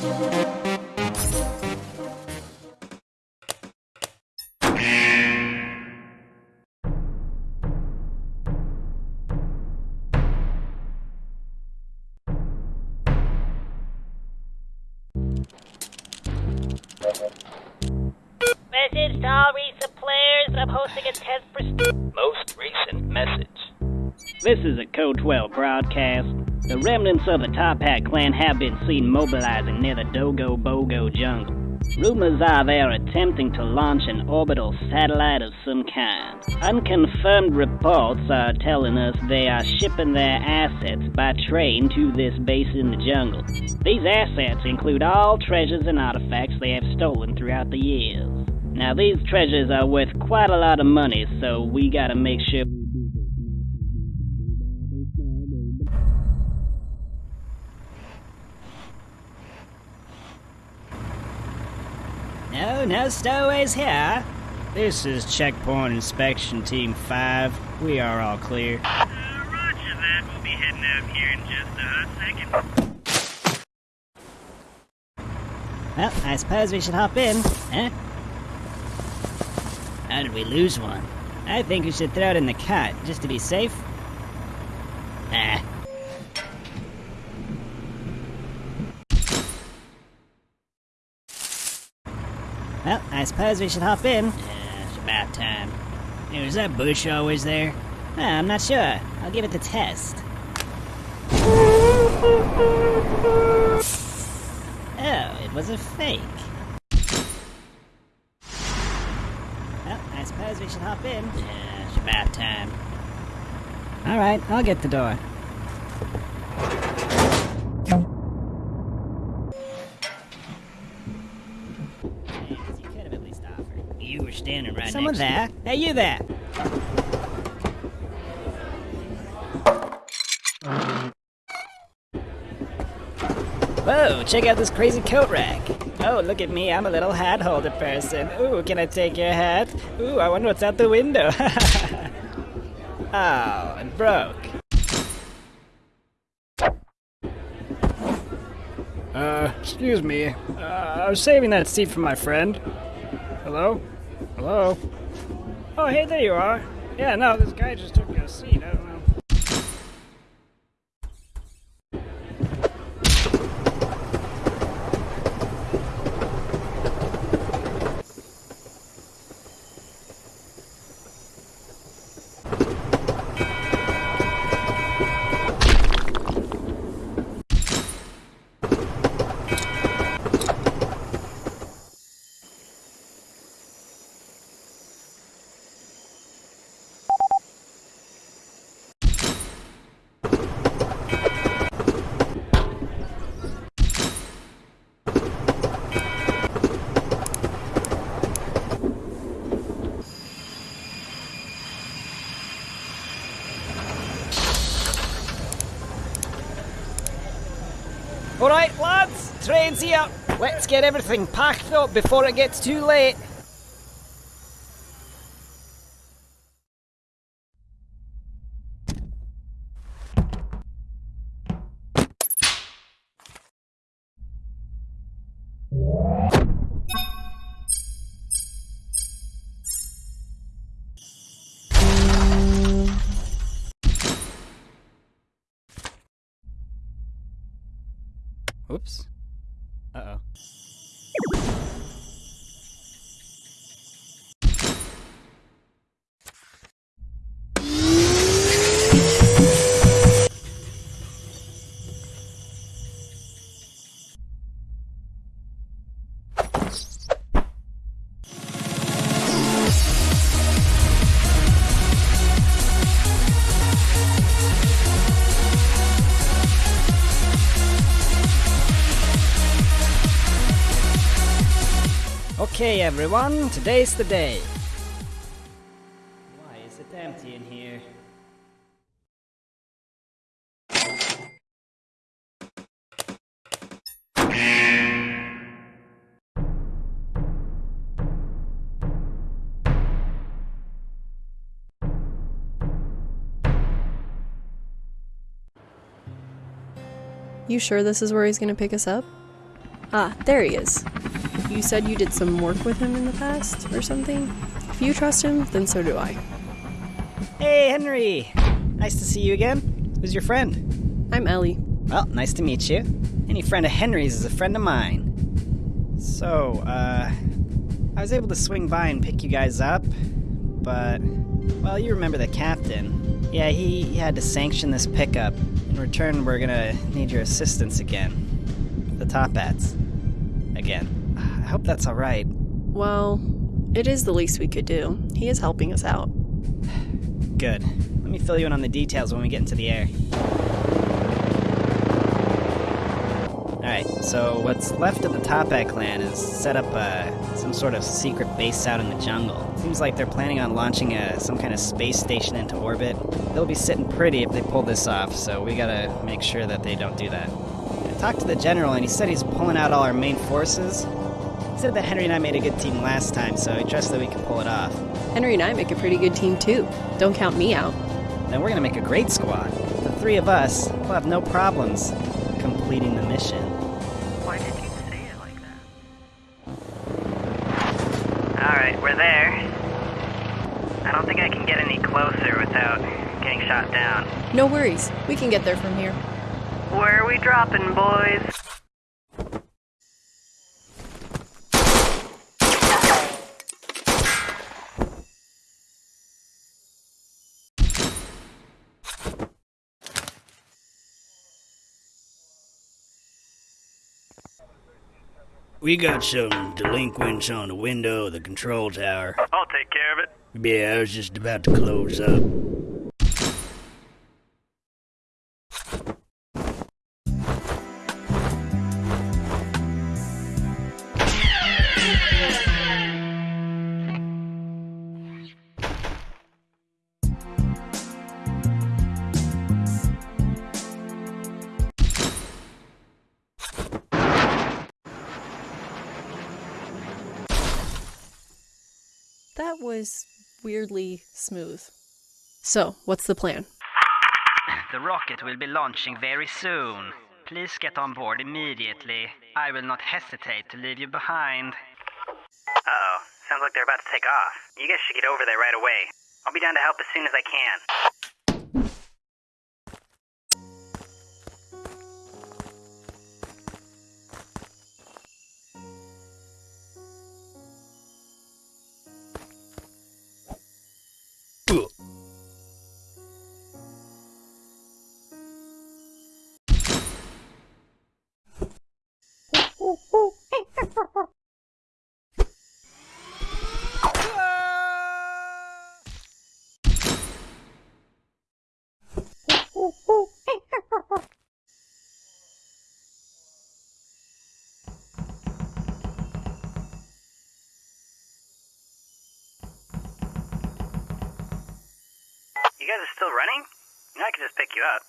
Message This is a Code 12 broadcast. The remnants of the Toppat clan have been seen mobilizing near the Dogo Bogo jungle. Rumors are they are attempting to launch an orbital satellite of some kind. Unconfirmed reports are telling us they are shipping their assets by train to this base in the jungle. These assets include all treasures and artifacts they have stolen throughout the years. Now, these treasures are worth quite a lot of money, so we gotta make sure. No, stowaways here. This is Checkpoint Inspection Team 5. We are all clear. Uh, roger that. We'll be heading out here in just a second. Well, I suppose we should hop in, huh? How did we lose one? I think we should throw it in the cot, just to be safe. Ah. Well, I suppose we should hop in. Yeah, it's about time. Hey, was that bush always there? Ah, I'm not sure. I'll give it the test. Oh, it was a fake. Well, I suppose we should hop in. Yeah, it's about time. Alright, I'll get the door. James, you could have at least offered. You were standing right Someone there? Hey, you there! Whoa, check out this crazy coat rack. Oh, look at me, I'm a little hat holder person. Ooh, can I take your hat? Ooh, I wonder what's out the window. oh, it broke. Uh, excuse me. Uh, I was saving that seat for my friend. Hello? Hello? Oh, hey, there you are. Yeah, no, this guy just took a seat. I don't know. Alright, lads, train's here. Let's get everything packed up before it gets too late. Okay, everyone, today's the day. Why is it empty in here? You sure this is where he's gonna pick us up? Ah, there he is. You said you did some work with him in the past or something? If you trust him, then so do I. Hey, Henry! Nice to see you again. Who's your friend? I'm Ellie. Well, nice to meet you. Any friend of Henry's is a friend of mine. So, uh, I was able to swing by and pick you guys up, but, well, you remember the captain. Yeah, he, he had to sanction this pickup. In return, we're gonna need your assistance again. The top hats. Again. I hope that's alright. Well, it is the least we could do. He is helping us out. Good. Let me fill you in on the details when we get into the air. Alright, so what's left of the Toppat clan is set up uh, some sort of secret base out in the jungle. Seems like they're planning on launching a, some kind of space station into orbit. They'll be sitting pretty if they pull this off, so we gotta make sure that they don't do that. I talked to the general and he said he's pulling out all our main forces. He said that Henry and I made a good team last time, so I trust that we can pull it off. Henry and I make a pretty good team too. Don't count me out. Then we're gonna make a great squad. The three of us will have no problems completing the mission. Why did you say it like that? Alright, we're there. I don't think I can get any closer without getting shot down. No worries. We can get there from here. Where are we dropping, boys? We got some delinquents on the window of the control tower. I'll take care of it. Yeah, I was just about to close up. So, what's the plan? The rocket will be launching very soon. Please get on board immediately. I will not hesitate to leave you behind. Uh-oh. Sounds like they're about to take off. You guys should get over there right away. I'll be down to help as soon as I can. Running? I can just pick you up.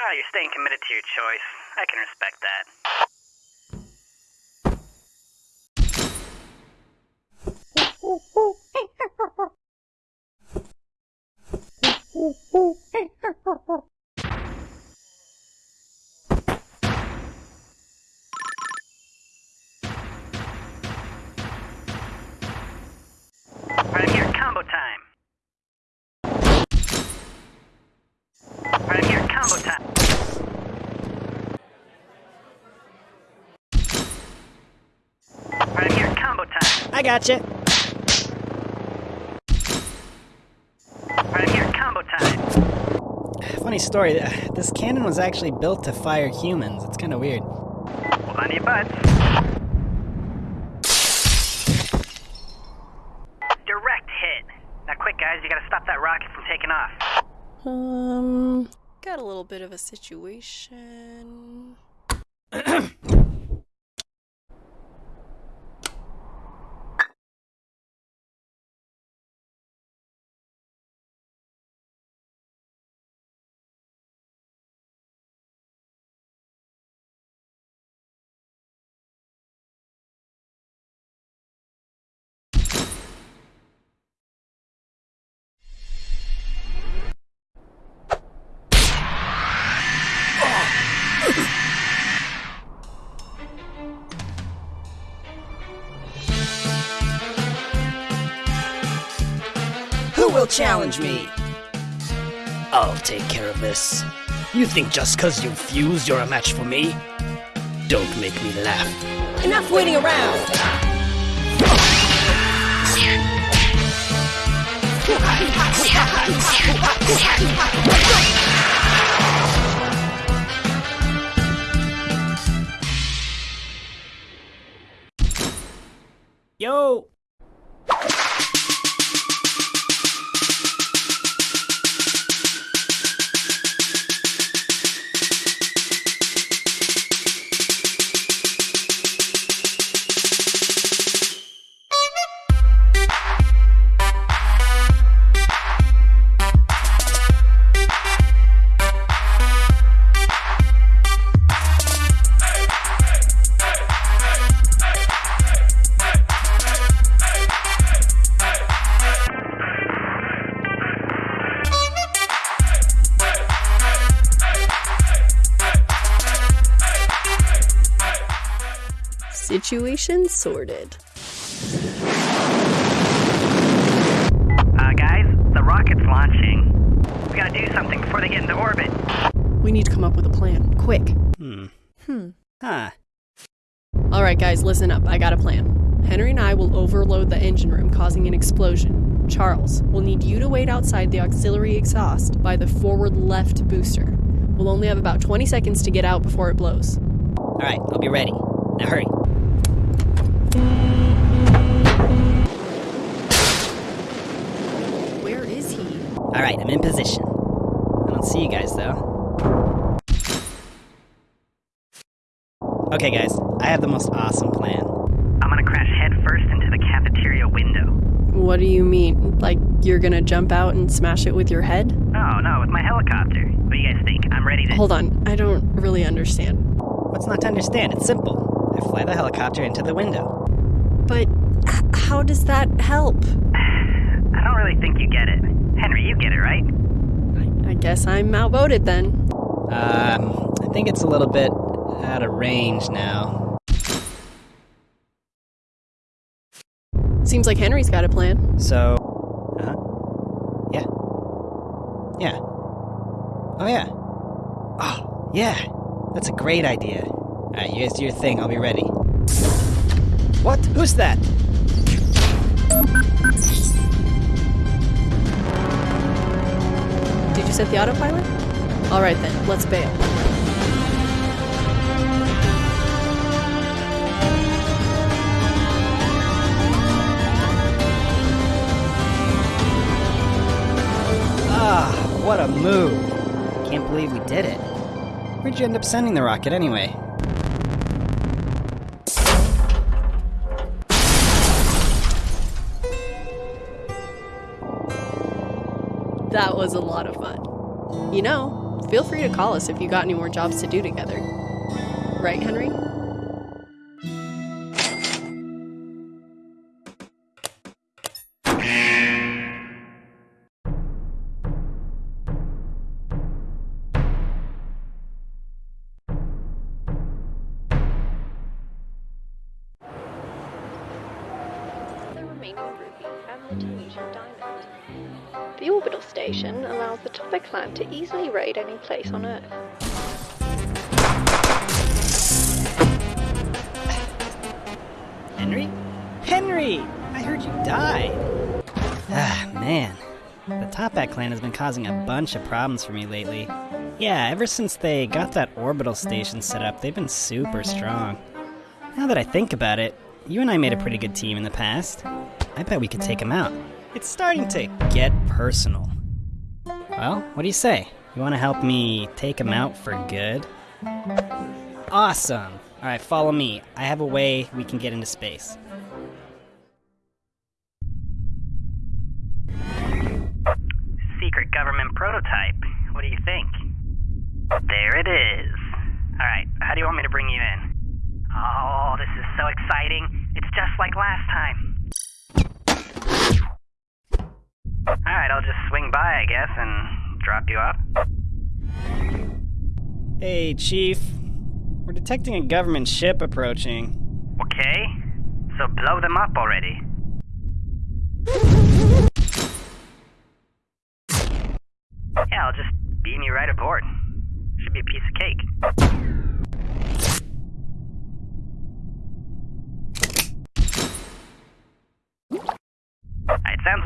Oh, you're staying committed to your choice. I can respect that. Right here, combo time. Right here, combo time. Right here, combo time. I got you. Right here, combo time. Funny story. This cannon was actually built to fire humans. It's kind of weird. Hold on to your butts. Direct hit. Now, quick, guys, you gotta stop that rocket from taking off. Um, got a little bit of a situation. Challenge me. I'll take care of this. You think just cause you fused you're a match for me? Don't make me laugh. Enough waiting around! Yo! Situation sorted. Uh, guys, the rocket's launching. We gotta do something before they get into orbit. We need to come up with a plan. Quick. Hmm. Hmm. Huh. Alright, guys, listen up. I got a plan. Henry and I will overload the engine room, causing an explosion. Charles, we'll need you to wait outside the auxiliary exhaust by the forward left booster. We'll only have about 20 seconds to get out before it blows. Alright, I'll be ready. Now hurry. Alright, I'm in position. I don't see you guys though. Okay, guys, I have the most awesome plan. I'm gonna crash headfirst into the cafeteria window. What do you mean? Like, you're gonna jump out and smash it with your head? No, no, with my helicopter. What do you guys think? I'm ready to. Hold on, I don't really understand. What's not to understand? It's simple. I fly the helicopter into the window. But h- how does that help? I don't really think you get it. Henry, you get it, right? I guess I'm outvoted then. Um, I think it's a little bit out of range now. Seems like Henry's got a plan. So, uh, yeah, yeah. Oh yeah. Oh yeah, that's a great idea. All right, you guys do your thing. I'll be ready. What? Who's that? Did you set the autopilot? Alright then, let's bail. Ah, what a move! Can't believe we did it. Where'd you end up sending the rocket anyway? That was a lot of fun. You know, feel free to call us if you got any more jobs to do together. Right, Henry? Easily raid any place on Earth. Henry? Henry! I heard you died! Ah, man. The Toppat clan has been causing a bunch of problems for me lately. Yeah, ever since they got that orbital station set up, they've been super strong. Now that I think about it, you and I made a pretty good team in the past. I bet we could take them out. It's starting to get personal. Well, what do you say? You want to help me take them out for good? Awesome! Alright, follow me. I have a way we can get into space. Secret government prototype. What do you think? There it is. Alright, how do you want me to bring you in? Oh, this is so exciting. It's just like last time. Alright, I'll just swing by, I guess, and drop you off. Hey, Chief. We're detecting a government ship approaching. Okay, so blow them up already. Yeah, I'll just beam you right aboard. Should be a piece of cake.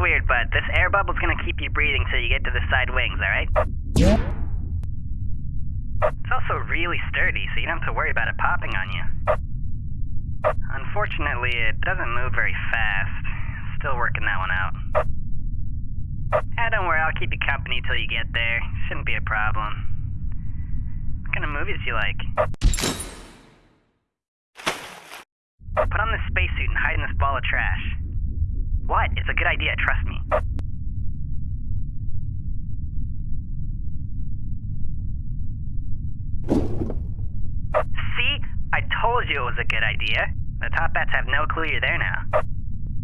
Weird, but this air bubble's gonna keep you breathing till you get to the side wings, alright? It's also really sturdy, so you don't have to worry about it popping on you. Unfortunately, it doesn't move very fast. Still working that one out. Ah, don't worry, I'll keep you company till you get there. Shouldn't be a problem. What kind of movies do you like? Put on this spacesuit and hide in this ball of trash. What? It's a good idea, trust me. See? I told you it was a good idea. The Toppats have no clue you're there now.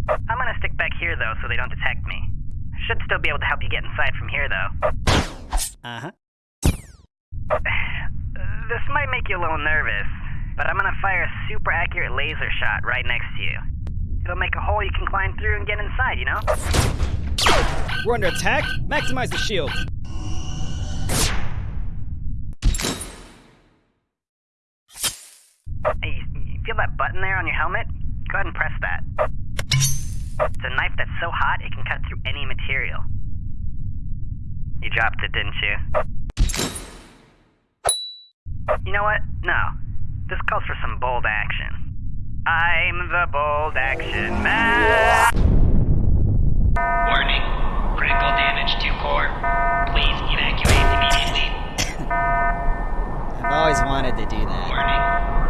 I'm gonna stick back here though so they don't detect me. I Should still be able to help you get inside from here though. Uh huh. This might make you a little nervous, but I'm gonna fire a super accurate laser shot right next to you. It'll make a hole you can climb through and get inside, you know? We're under attack. Maximize the shield. Hey, you, you feel that button there on your helmet? Go ahead and press that. It's a knife that's so hot it can cut through any material. You dropped it, didn't you? You know what? No. This calls for some bold action. I'm the bold action man. Warning. Critical damage to core. Please evacuate immediately. I've always wanted to do that. Warning.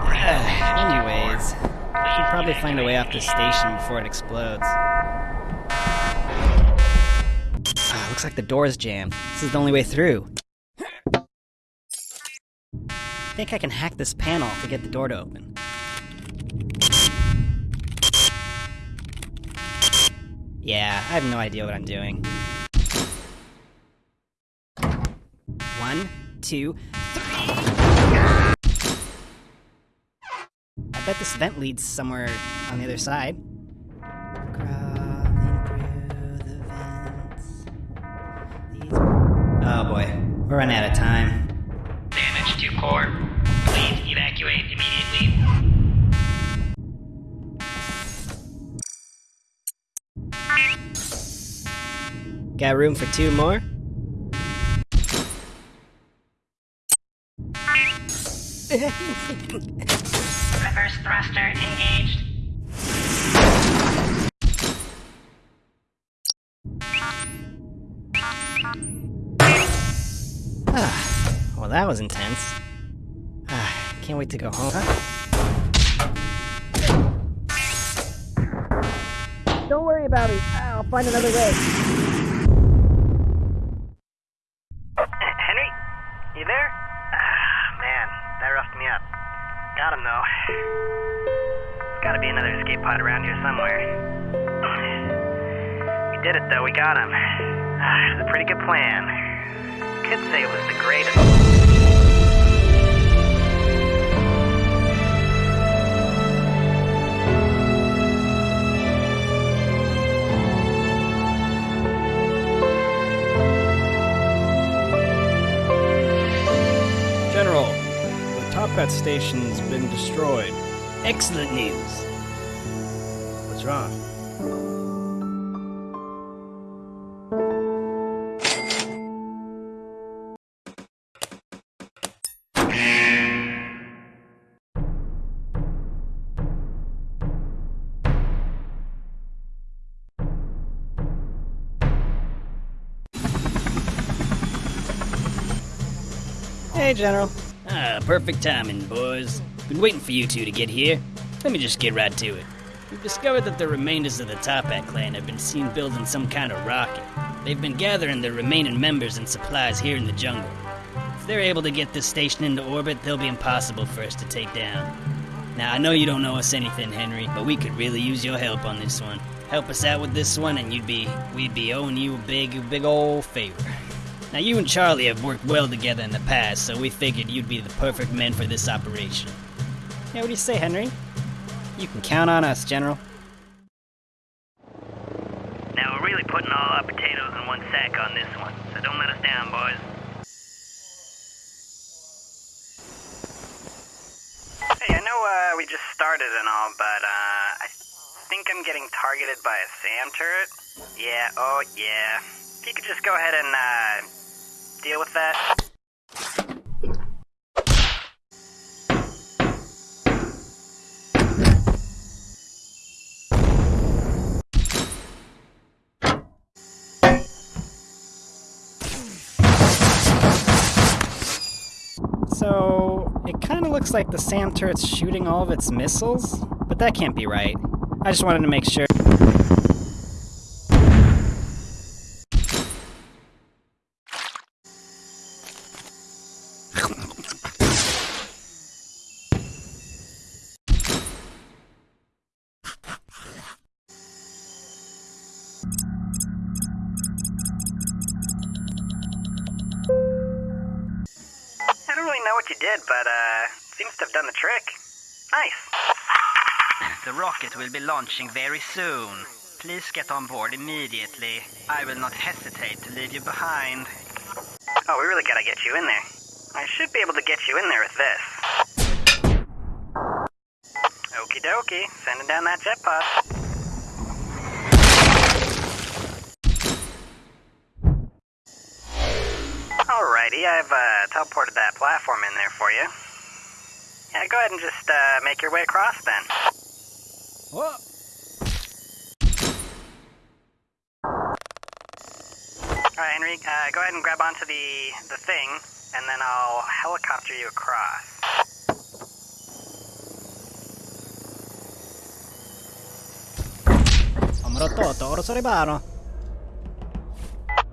Critical damage to Anyways, core. I should probably find a way off the station before it explodes. Ah, looks like the door's jammed. This is the only way through. I think I can hack this panel to get the door to open. Yeah, I have no idea what I'm doing. One, two, three. I bet this vent leads somewhere on the other side. Oh boy, we're running out of time. Damage to core. Please evacuate immediately. Got room for two more? Reverse thruster engaged. Ah, well, that was intense. Ah, can't wait to go home. Don't worry about it. I'll find another way. We got him. Ah, it was a pretty good plan. Could say it was the greatest. General, the Toppat station's been destroyed. Excellent news. What's wrong? Hey, General. Ah, perfect timing, boys. Been waiting for you two to get here. Let me just get right to it. We've discovered that the remainders of the Toppat clan have been seen building some kind of rocket. They've been gathering their remaining members and supplies here in the jungle. If they're able to get this station into orbit, they'll be impossible for us to take down. Now, I know you don't know us anything, Henry, but we could really use your help on this one. Help us out with this one, and you'd be we'd be owing you a big, big old favor. Now you and Charlie have worked well together in the past, so we figured you'd be the perfect men for this operation. Yeah, what do you say, Henry? You can count on us, General. Now we're really putting all our potatoes in one sack on this one, so don't let us down, boys. Hey, I know uh, we just started and all, but uh, I think I'm getting targeted by a SAM turret. Yeah, oh yeah. If you could just go ahead and uh, deal with that. So, it kind of looks like the SAM turret's shooting all of its missiles, but that can't be right. I just wanted to make sure. Rocket will be launching very soon. Please get on board immediately. I will not hesitate to leave you behind. Oh, we really gotta get you in there. I should be able to get you in there with this. Okie dokie, sending down that jet pod. Alrighty, I've uh, teleported that platform in there for you. Yeah, go ahead and just uh, make your way across then. Whoa. Alright, Henry, uh, go ahead and grab onto the, the thing, and then I'll helicopter you across.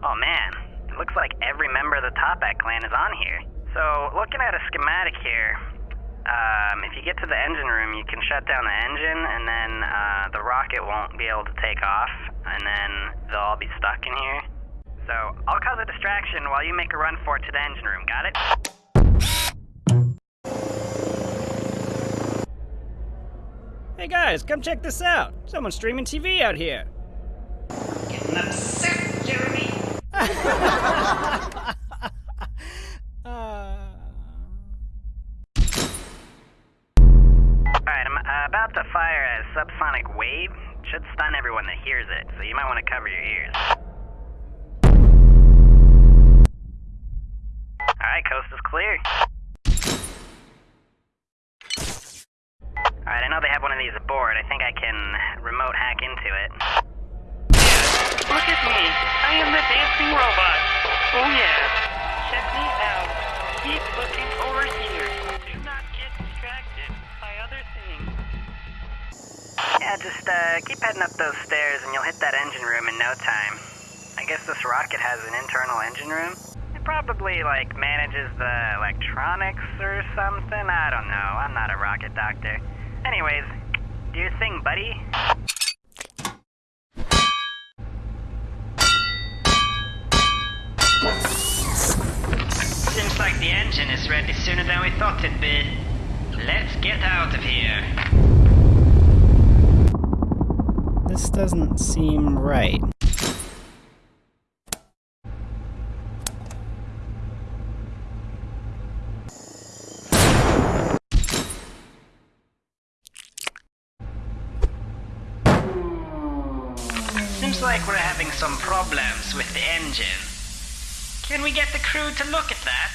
Oh man, it looks like every member of the Toppat clan is on here. So, looking at a schematic here, um, if you get to the engine room, you can shut down the engine, and then uh, the rocket won't be able to take off, and then they'll all be stuck in here. So, I'll cause a distraction while you make a run for it to the engine room, got it? Hey guys, come check this out. Someone's streaming TV out here. Getting upset, so you might want to cover your ears. Alright, coast is clear. Alright, I know they have one of these aboard. I think I can remote hack into it. Look at me. I am the dancing robot. Oh yeah. Check me out. Keep looking over here. Do not get distracted by other things. Yeah, just uh, keep heading up those stairs and you'll hit that engine room in no time. I guess this rocket has an internal engine room. It probably, like, manages the electronics or something. I don't know. I'm not a rocket doctor. Anyways, do your thing, buddy. Seems like the engine is ready sooner than we thought it'd be. Let's get out of here. this doesn't seem right. Seems like we're having some problems with the engine. Can we get the crew to look at that?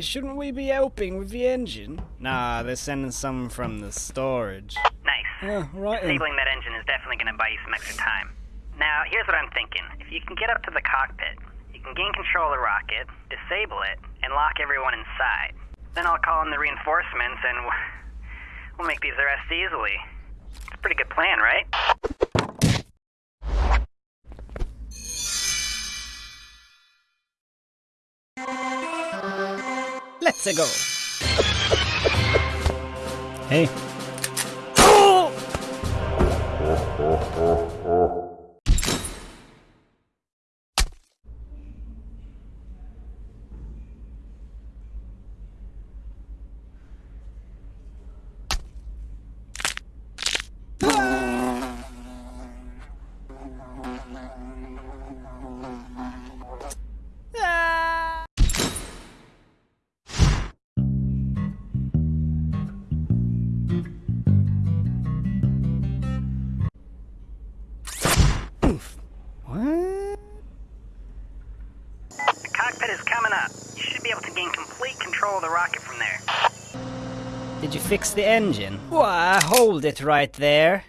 Shouldn't we be helping with the engine? Nah, they're sending some from the storage. Nice. Yeah, right. Disabling that engine is definitely going to buy you some extra time. Now, here's what I'm thinking. If you can get up to the cockpit, you can gain control of the rocket, disable it, and lock everyone inside. Then I'll call in the reinforcements and we'll make these arrests easily. It's a pretty good plan, right? Let's go. Hey. fix the engine? Why, hold it right there.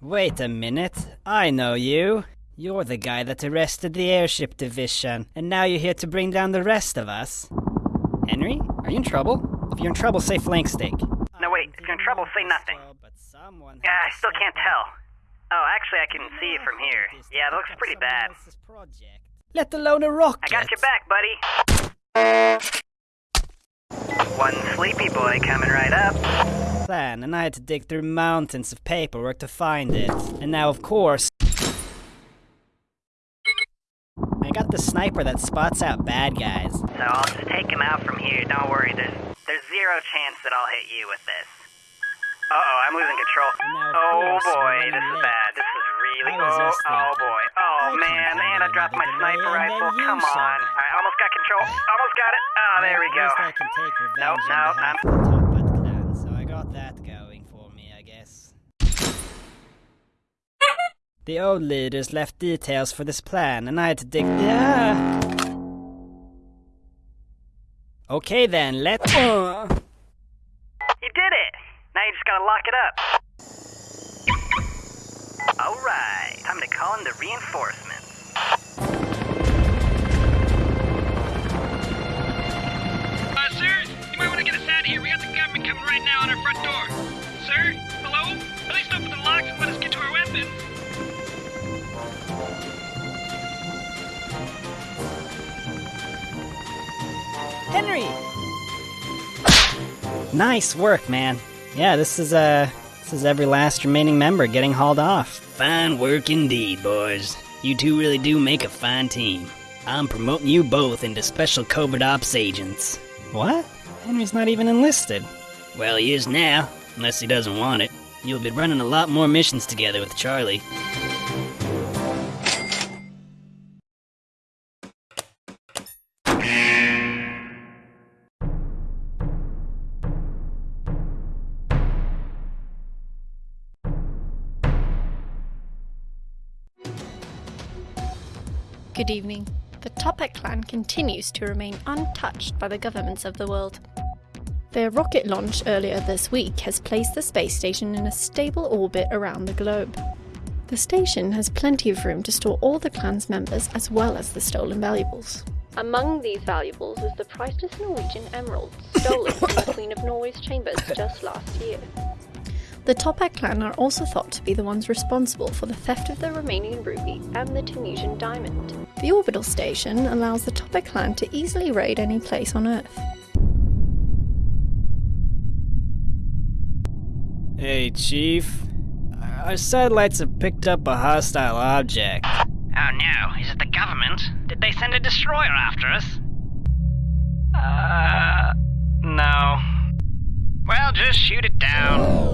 Wait a minute. I know you. You're the guy that arrested the airship division, and now you're here to bring down the rest of us. Henry, are you in trouble? If you're in trouble, say flank steak. No, wait, if you're in trouble, say nothing. Yeah, I still can't tell. Oh, actually, I can see it from here. Yeah, it looks pretty bad. Let alone a rocket. I got your back, buddy. One sleepy boy coming right up. plan, and I had to dig through mountains of paperwork to find it. And now, of course, I got the sniper that spots out bad guys. So I'll just take him out from here. Don't worry, there's there's zero chance that I'll hit you with this. Uh oh, I'm losing control. Now, Oh course, boy, this is bad. This is really oh, oh boy. Oh man, and I dropped my sniper rifle. Come on. Alright, almost got control. Almost got it. Oh, there we go. least I can take revenge nope, behalf I'm- the clan, so I got that going for me, I guess. The old leaders left details for this plan, and I had to dig. Yeah. Okay then, let. Uh. You did it! Now you just gotta lock it up. Alright, time to call in the reinforcements. Out of here. We got the government coming right now on our front door. Sir? Hello? At least open the locks and let us get to our weapons. Henry! Nice work, man. Yeah, this is, uh. This is every last remaining member getting hauled off. Fine work indeed, boys. You two really do make a fine team. I'm promoting you both into special covert ops agents. What? Henry's not even enlisted. Well, he is now, unless he doesn't want it. You'll be running a lot more missions together with Charlie. Good evening. The Toppat clan continues to remain untouched by the governments of the world. Their rocket launch earlier this week has placed the space station in a stable orbit around the globe. The station has plenty of room to store all the clan's members as well as the stolen valuables. Among these valuables is the priceless Norwegian emerald stolen from the Queen of Norway's chambers just last year. The Toppat clan are also thought to be the ones responsible for the theft of the Romanian ruby and the Tunisian diamond. The orbital station allows the Toppat clan to easily raid any place on Earth. Hey, Chief. Our satellites have picked up a hostile object. Oh no, is it the government? Did they send a destroyer after us? Uh, no. Well, just shoot it down.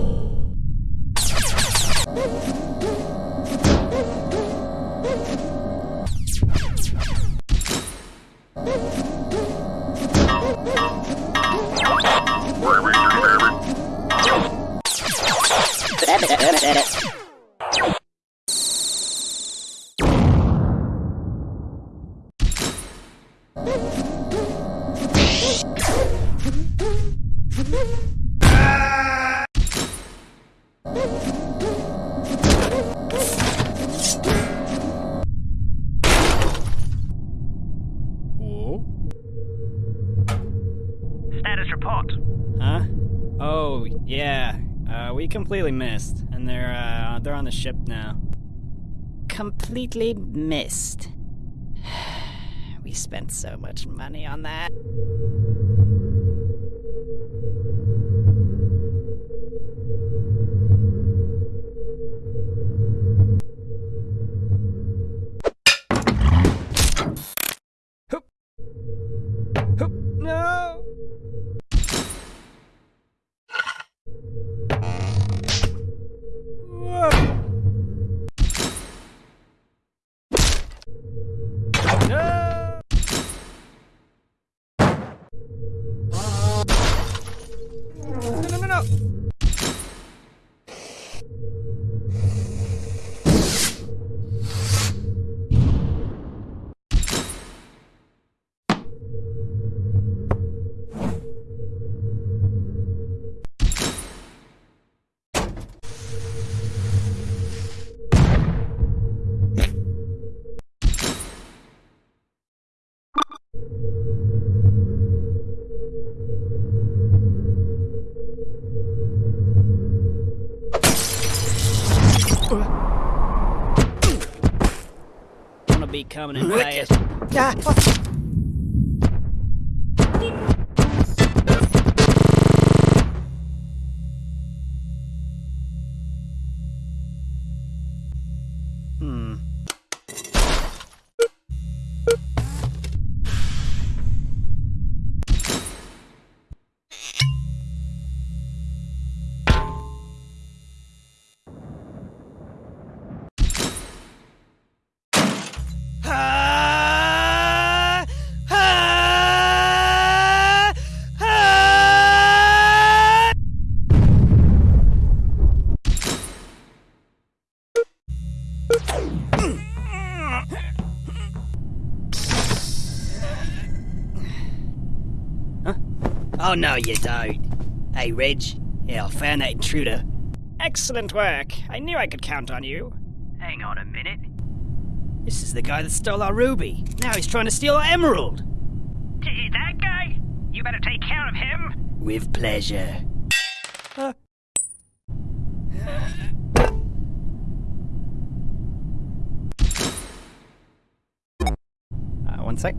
Whoa. Completely missed. And they're, uh, they're on the ship now. Completely missed. we spent so much money on that. Coming in fast. You don't. Hey, Reg. Yeah, I found that intruder. Excellent work. I knew I could count on you. Hang on a minute. This is the guy that stole our ruby. Now he's trying to steal our emerald. That guy? You better take care of him. With pleasure. Uh, one sec.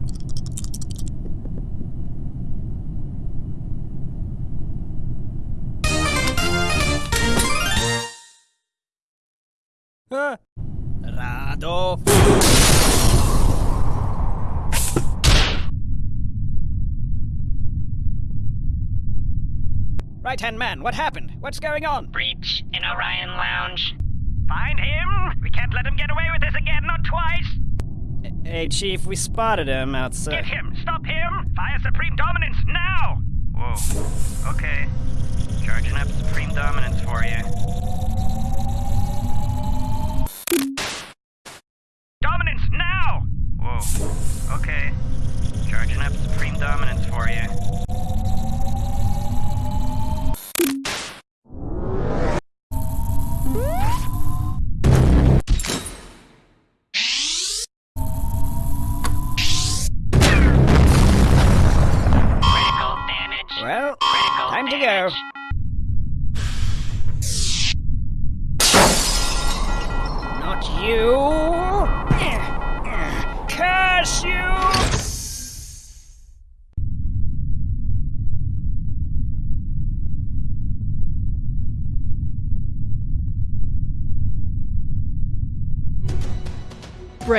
Rado. right hand man, what happened? What's going on? Breach in Orion Lounge. Find him! We can't let him get away with this again, not twice! Hey, Chief, we spotted him outside. Get him! Stop him! Fire Supreme Dominance now! Whoa. Okay. Charging up Supreme Dominance for you.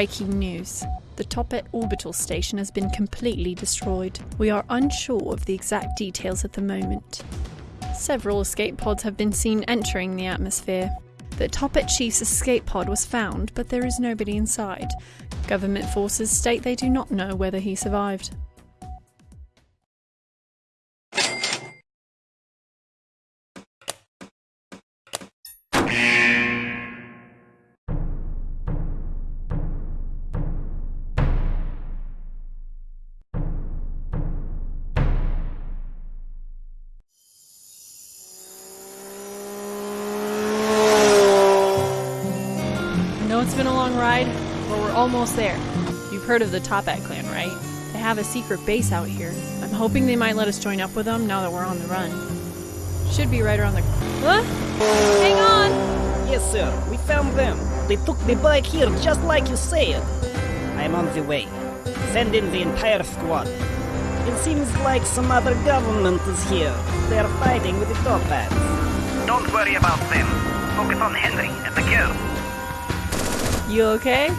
Breaking news. The Toppat orbital station has been completely destroyed. We are unsure of the exact details at the moment. Several escape pods have been seen entering the atmosphere. The Toppat Chief's escape pod was found, but there is nobody inside. Government forces state they do not know whether he survived. Almost there. You've heard of the Toppat clan, right? They have a secret base out here. I'm hoping they might let us join up with them now that we're on the run. Should be right around the. Huh? Hang on! Yes, sir, we found them. They took the bike here just like you said. I am on the way. Send in the entire squad. It seems like some other government is here. They are fighting with the Toppats. Don't worry about them. Focus on Henry and the girl. You okay?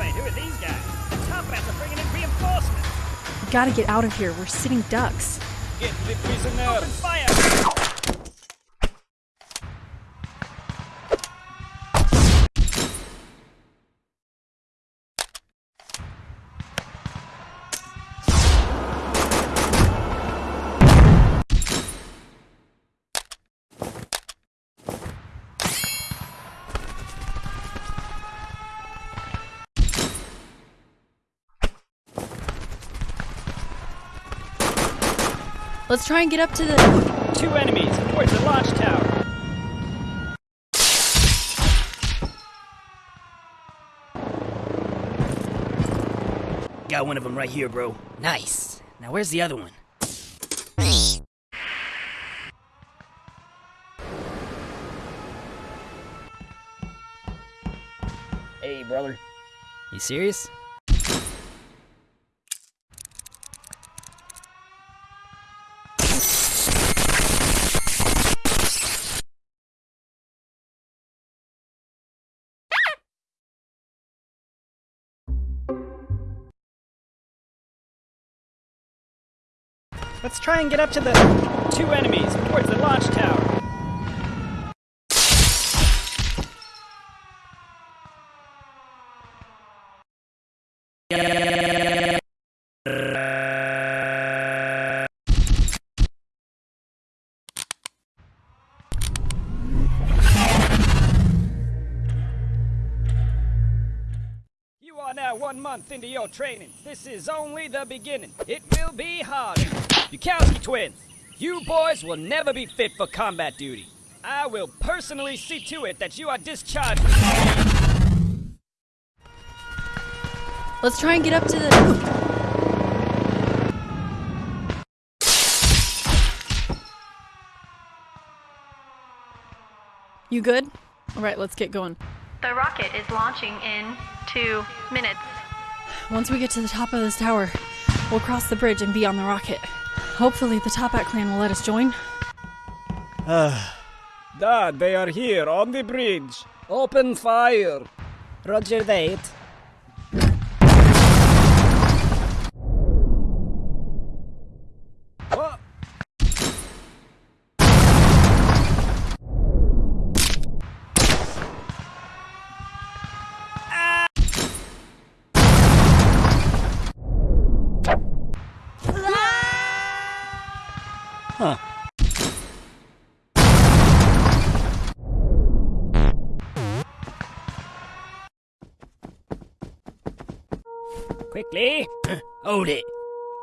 Wait, who are these guys? The Toppats are bringing in reinforcements. We gotta get out of here. We're sitting ducks. Get the prisoners. Open fire! Let's try and get up to the. Two enemies towards the launch tower. Got one of them right here, bro. Nice. Now where's the other one? Hey, brother. You serious? Let's try and get up to the two enemies towards the launch tower. You into your training. This is only the beginning. It will be harder. Bukowski twins, you boys will never be fit for combat duty. I will personally see to it that you are discharged. Let's try and get up to the. You good? Alright, let's get going. The rocket is launching in two minutes. Once we get to the top of this tower, we'll cross the bridge and be on the rocket. Hopefully, the Toppat clan will let us join. Ah, Dad, they are here on the bridge. Open fire. Roger that.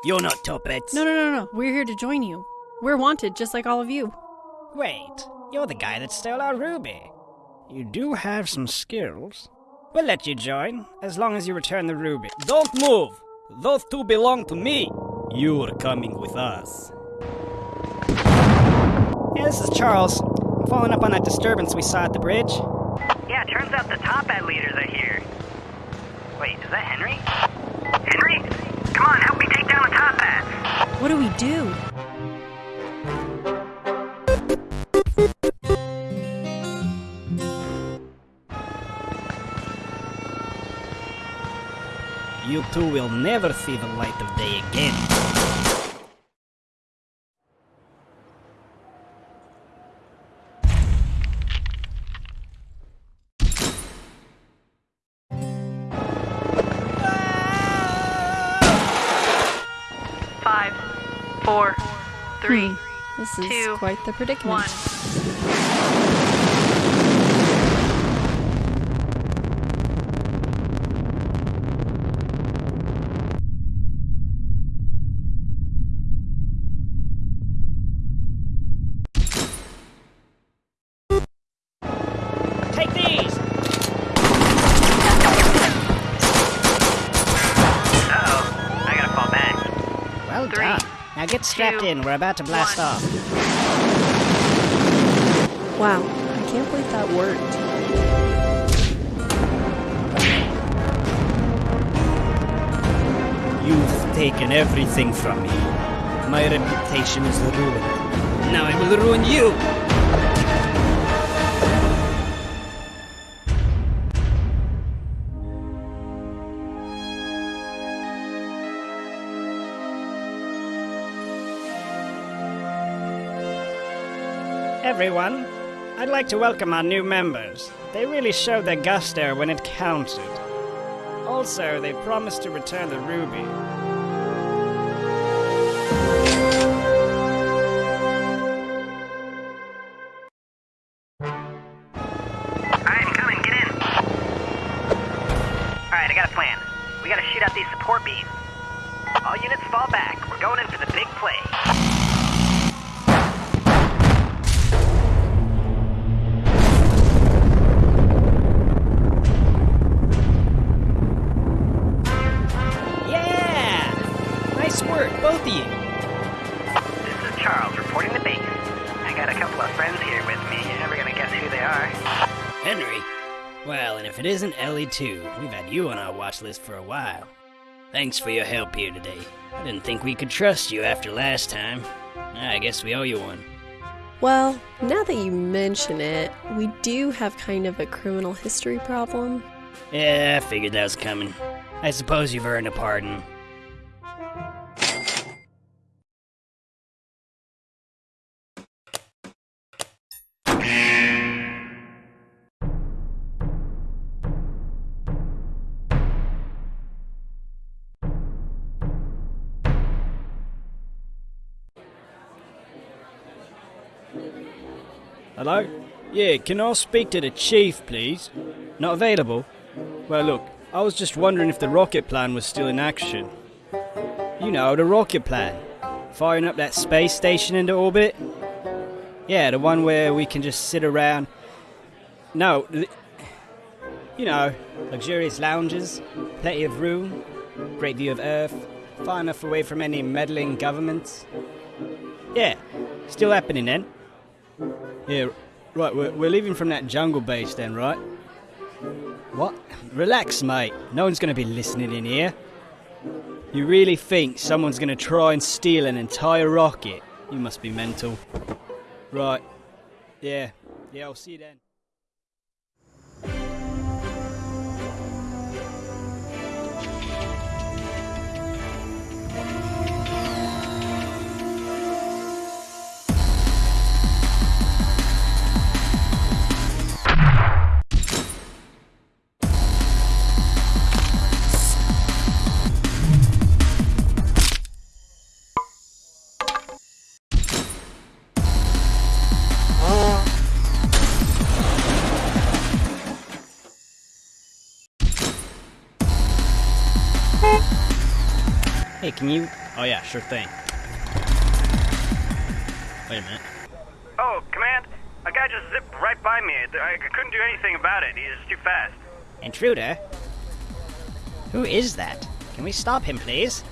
You're not Toppats. No, no, no, no. We're here to join you. We're wanted, just like all of you. Wait, you're the guy that stole our ruby. You do have some skills. We'll let you join, as long as you return the ruby. Don't move. Those two belong to me. You're coming with us. Hey, this is Charles. I'm following up on that disturbance we saw at the bridge. Yeah, turns out the Toppat leaders are here. Wait, is that Henry? Henry? Come on, help me take down the Toppats. What do we do? You two will never see the light of day again. This is Two, quite the predicament. one. Get in, we're about to blast one. off. Wow, I can't believe that worked. You've taken everything from me. My reputation is ruined. Now I will ruin you. Everyone, I'd like to welcome our new members. They really showed their gusto when it counted. Also, they promised to return the ruby. If it isn't Ellie too, we've had you on our watch list for a while. Thanks for your help here today. I didn't think we could trust you after last time. Ah, I guess we owe you one. Well, now that you mention it, we do have kind of a criminal history problem. Yeah, I figured that was coming. I suppose you've earned a pardon. Hello? Yeah, can I speak to the chief, please? Not available? Well, look, I was just wondering if the rocket plan was still in action. You know, the rocket plan. Firing up that space station into orbit? Yeah, the one where we can just sit around. No, you know, luxurious lounges, plenty of room, great view of Earth, far enough away from any meddling governments. Yeah, still happening then. Yeah, right, we're, we're leaving from that jungle base then, right? What? Relax, mate. No one's gonna be listening in here. You really think someone's gonna try and steal an entire rocket? You must be mental. Right. Yeah. Yeah, I'll see you then. Can you? Oh yeah, sure thing. Wait a minute. Oh, Command, a guy just zipped right by me. I couldn't do anything about it. He's too fast. Intruder? Who is that? Can we stop him, please?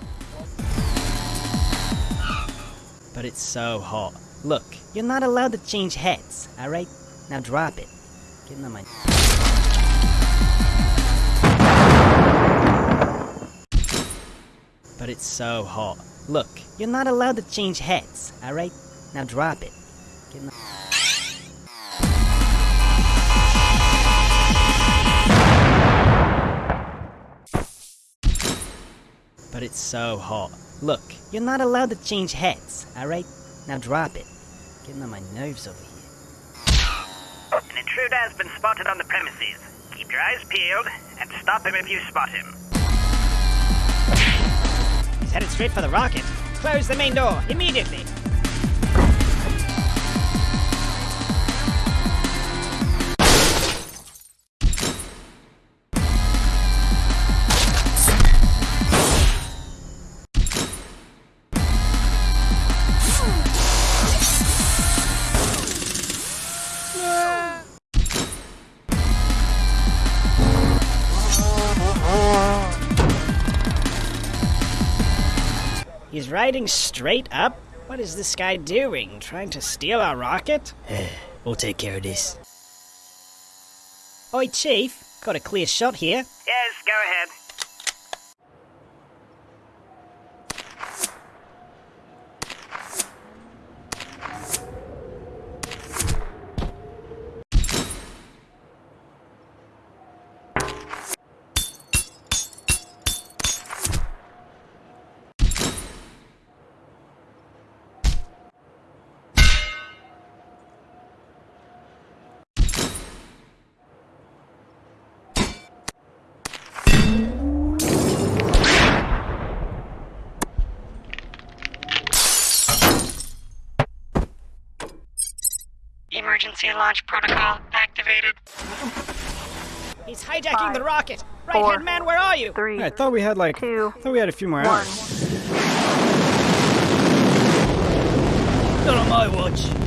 But it's so hot. Look, you're not allowed to change heads, alright? Now drop it. Get on my. But it's so hot. Look, you're not allowed to change heads, alright? Now drop it. But it's so hot. Look, you're not allowed to change heads, alright? Now drop it. Getting on my nerves over here. An intruder has been spotted on the premises. Keep your eyes peeled and stop him if you spot him. He's headed straight for the rocket. Close the main door, immediately! He's riding straight up? What is this guy doing? Trying to steal our rocket? We'll take care of this. Oi, Chief. Got a clear shot here. Yes, go ahead. Launch protocol activated. He's hijacking Five, the rocket. Right four, hand man, where are you? Three, I thought we had like. two, I thought we had a few more one. hours. Not on my watch.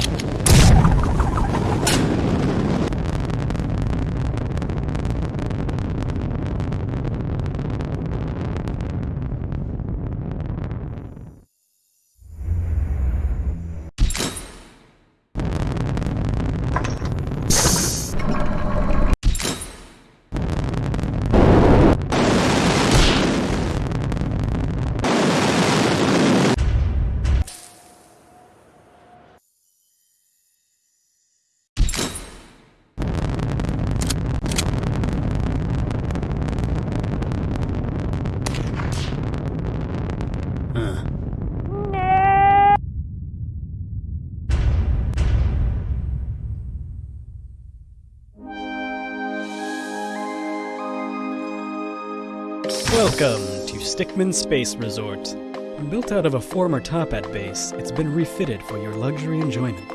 Stickmin Space Resort. Built out of a former Toppat base, it's been refitted for your luxury enjoyment.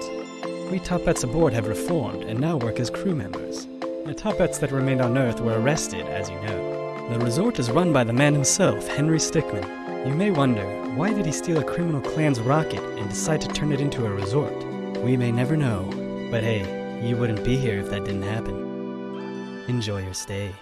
We Toppats aboard have reformed and now work as crew members. The Toppats that remained on Earth were arrested, as you know. The resort is run by the man himself, Henry Stickmin. You may wonder, why did he steal a criminal clan's rocket and decide to turn it into a resort? We may never know, but hey, you wouldn't be here if that didn't happen. Enjoy your stay.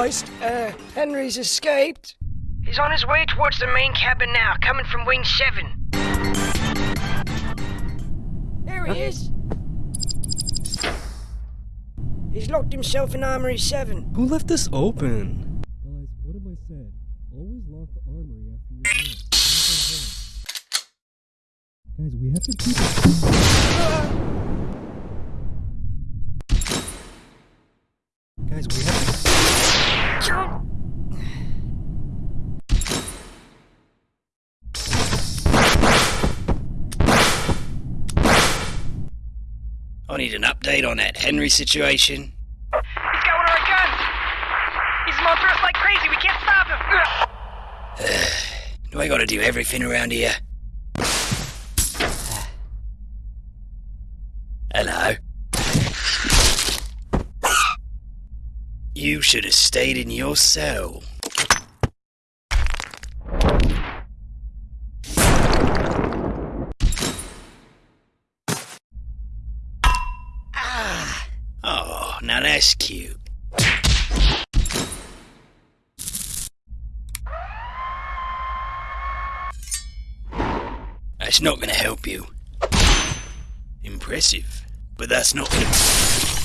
Be advised, uh, Henry's escaped. He's on his way towards the main cabin now, coming from Wing 7. There he is. He's locked himself in Armory 7. Who left this open? Guys, what have I said? Always lock the armory after you're done. Guys, we have to keep it. Guys, we have to. I need an update on that Henry situation. He's got one of our guns! He's after us like crazy, we can't stop him! Do I gotta do everything around here? Hello? You should have stayed in your cell. Ah. That's not gonna help you. Impressive, but that's not gonna.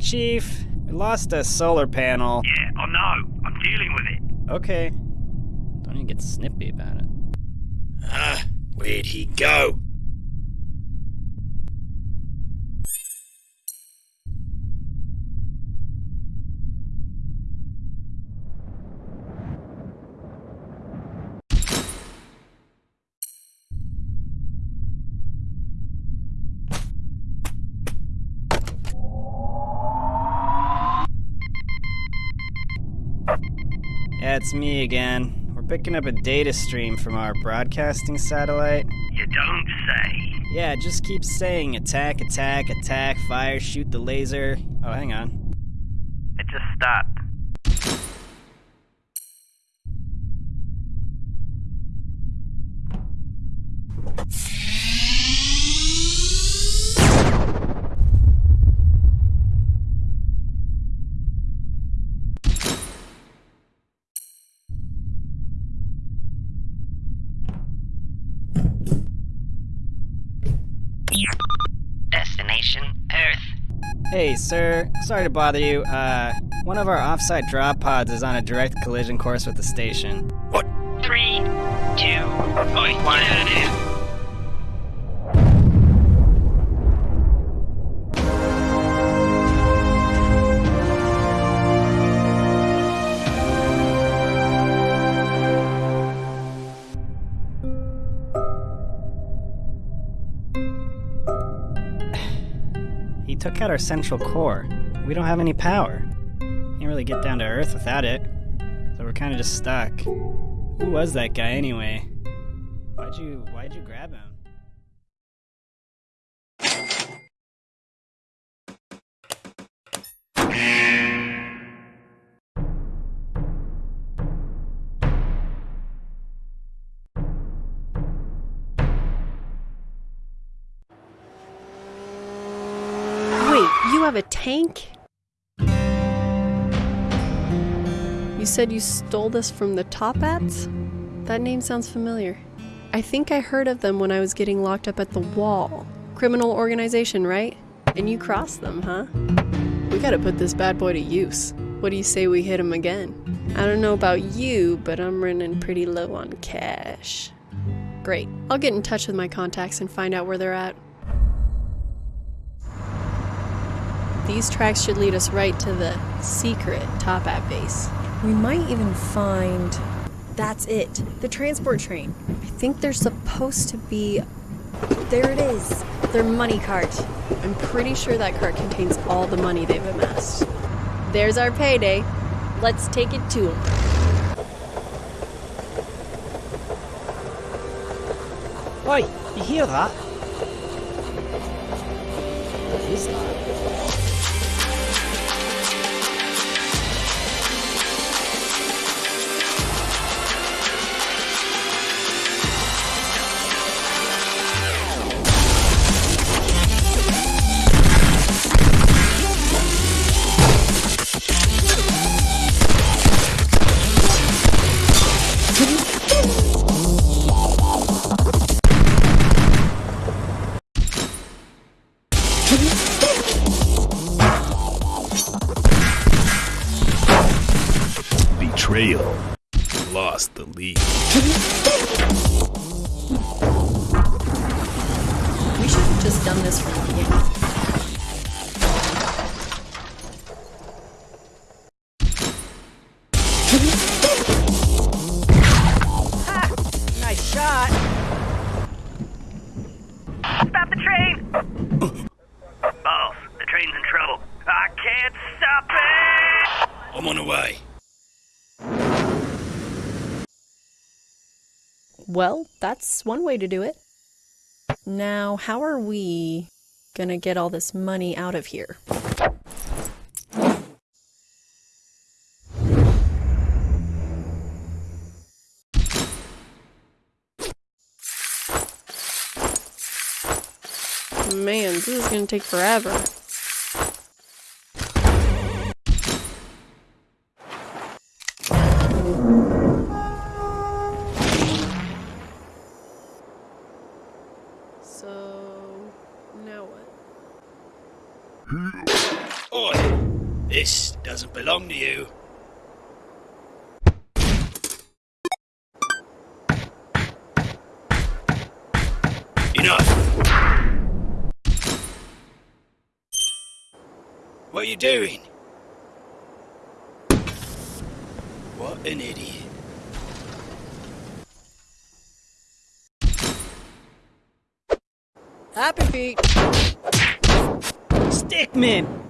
Uh, Chief, we lost a solar panel. Yeah, I know. I'm dealing with it. Okay. Don't even get snippy about it. Ah, where'd he go? It's me again. We're picking up a data stream from our broadcasting satellite. You don't say. Yeah, just keep saying attack, attack, attack, fire, shoot the laser. Oh, hang on. It just stopped. Hey, sir. Sorry to bother you. Uh, one of our offsite drop pods is on a direct collision course with the station. What? Three, two, one. He took out our central core. We don't have any power. Can't really get down to Earth without it. So we're kind of just stuck. Who was that guy anyway? Why'd you Why'd you grab him? You have a tank? You said you stole this from the Toppats? That name sounds familiar. I think I heard of them when I was getting locked up at the wall. Criminal organization, right? And you crossed them, huh? We gotta put this bad boy to use. What do you say we hit him again? I don't know about you, but I'm running pretty low on cash. Great. I'll get in touch with my contacts and find out where they're at. These tracks should lead us right to the secret Toppat base. We might even find. That's it. The transport train. I think there's supposed to be. There it is. Their money cart. I'm pretty sure that cart contains all the money they've amassed. There's our payday. Let's take it to them. Oi, you hear that? What is that? Way to do it. Now, how are we gonna get all this money out of here? Man, this is gonna take forever. This doesn't belong to you. Enough! What are you doing? What an idiot. Happy feet. Stickmin!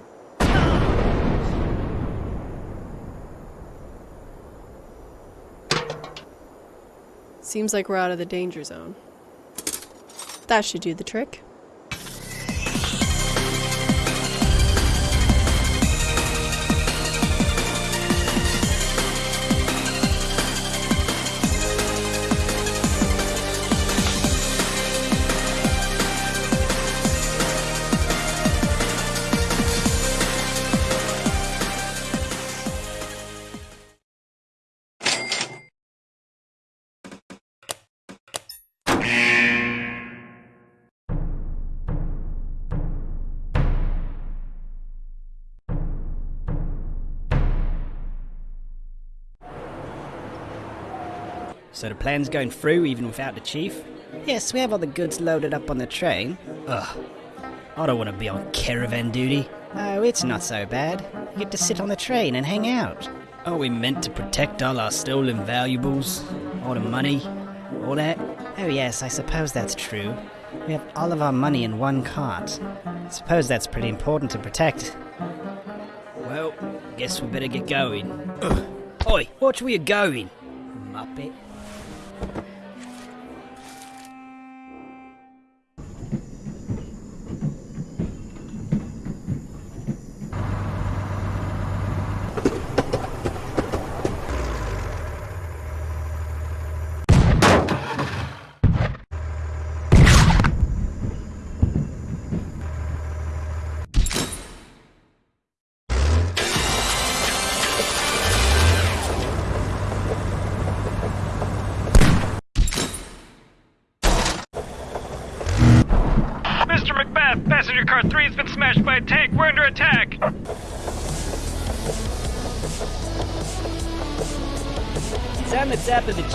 Seems like we're out of the danger zone. That should do the trick. The plan's going through even without the chief? Yes, we have all the goods loaded up on the train. Ugh. I don't want to be on caravan duty. Oh, it's not so bad. You get to sit on the train and hang out. Are we meant to protect all our stolen valuables? All the money? All that? Oh, yes, I suppose that's true. We have all of our money in one cart. I suppose that's pretty important to protect. Well, guess we better get going. Ugh. Oi, watch where you're going, Muppet.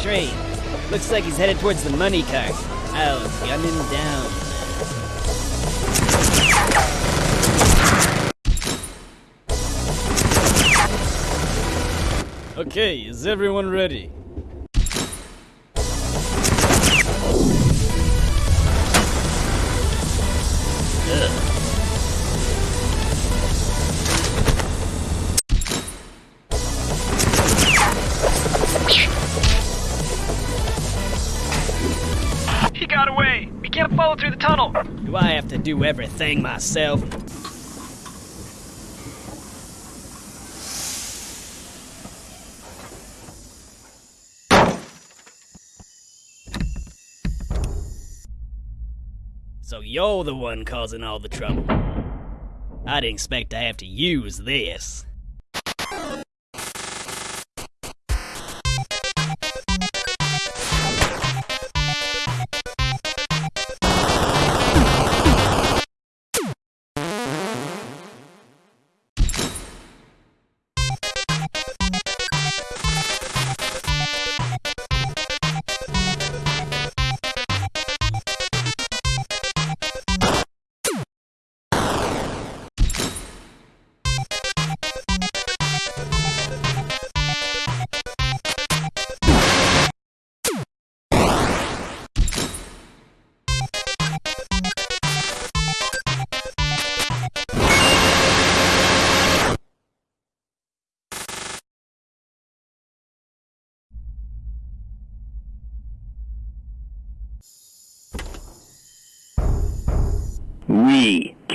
Train. Looks like he's headed towards the money cart. I'll gun him down. Okay, is everyone ready? Got away. We can't follow through the tunnel. Do I have to do everything myself? So you're the one causing all the trouble. I didn't expect to have to use this.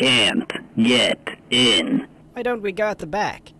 Can't get in. Why don't we go at the back?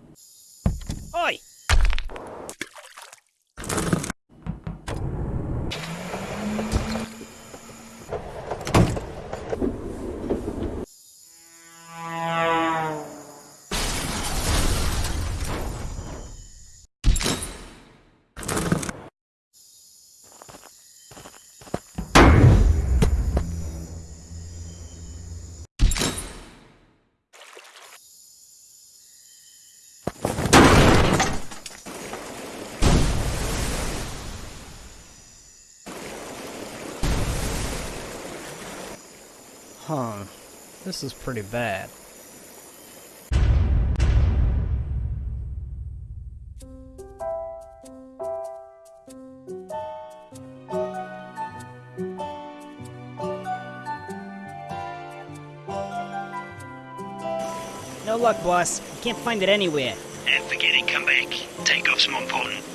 This is pretty bad. No luck, boss. Can't find it anywhere. And forget it, come back. Take off's more important.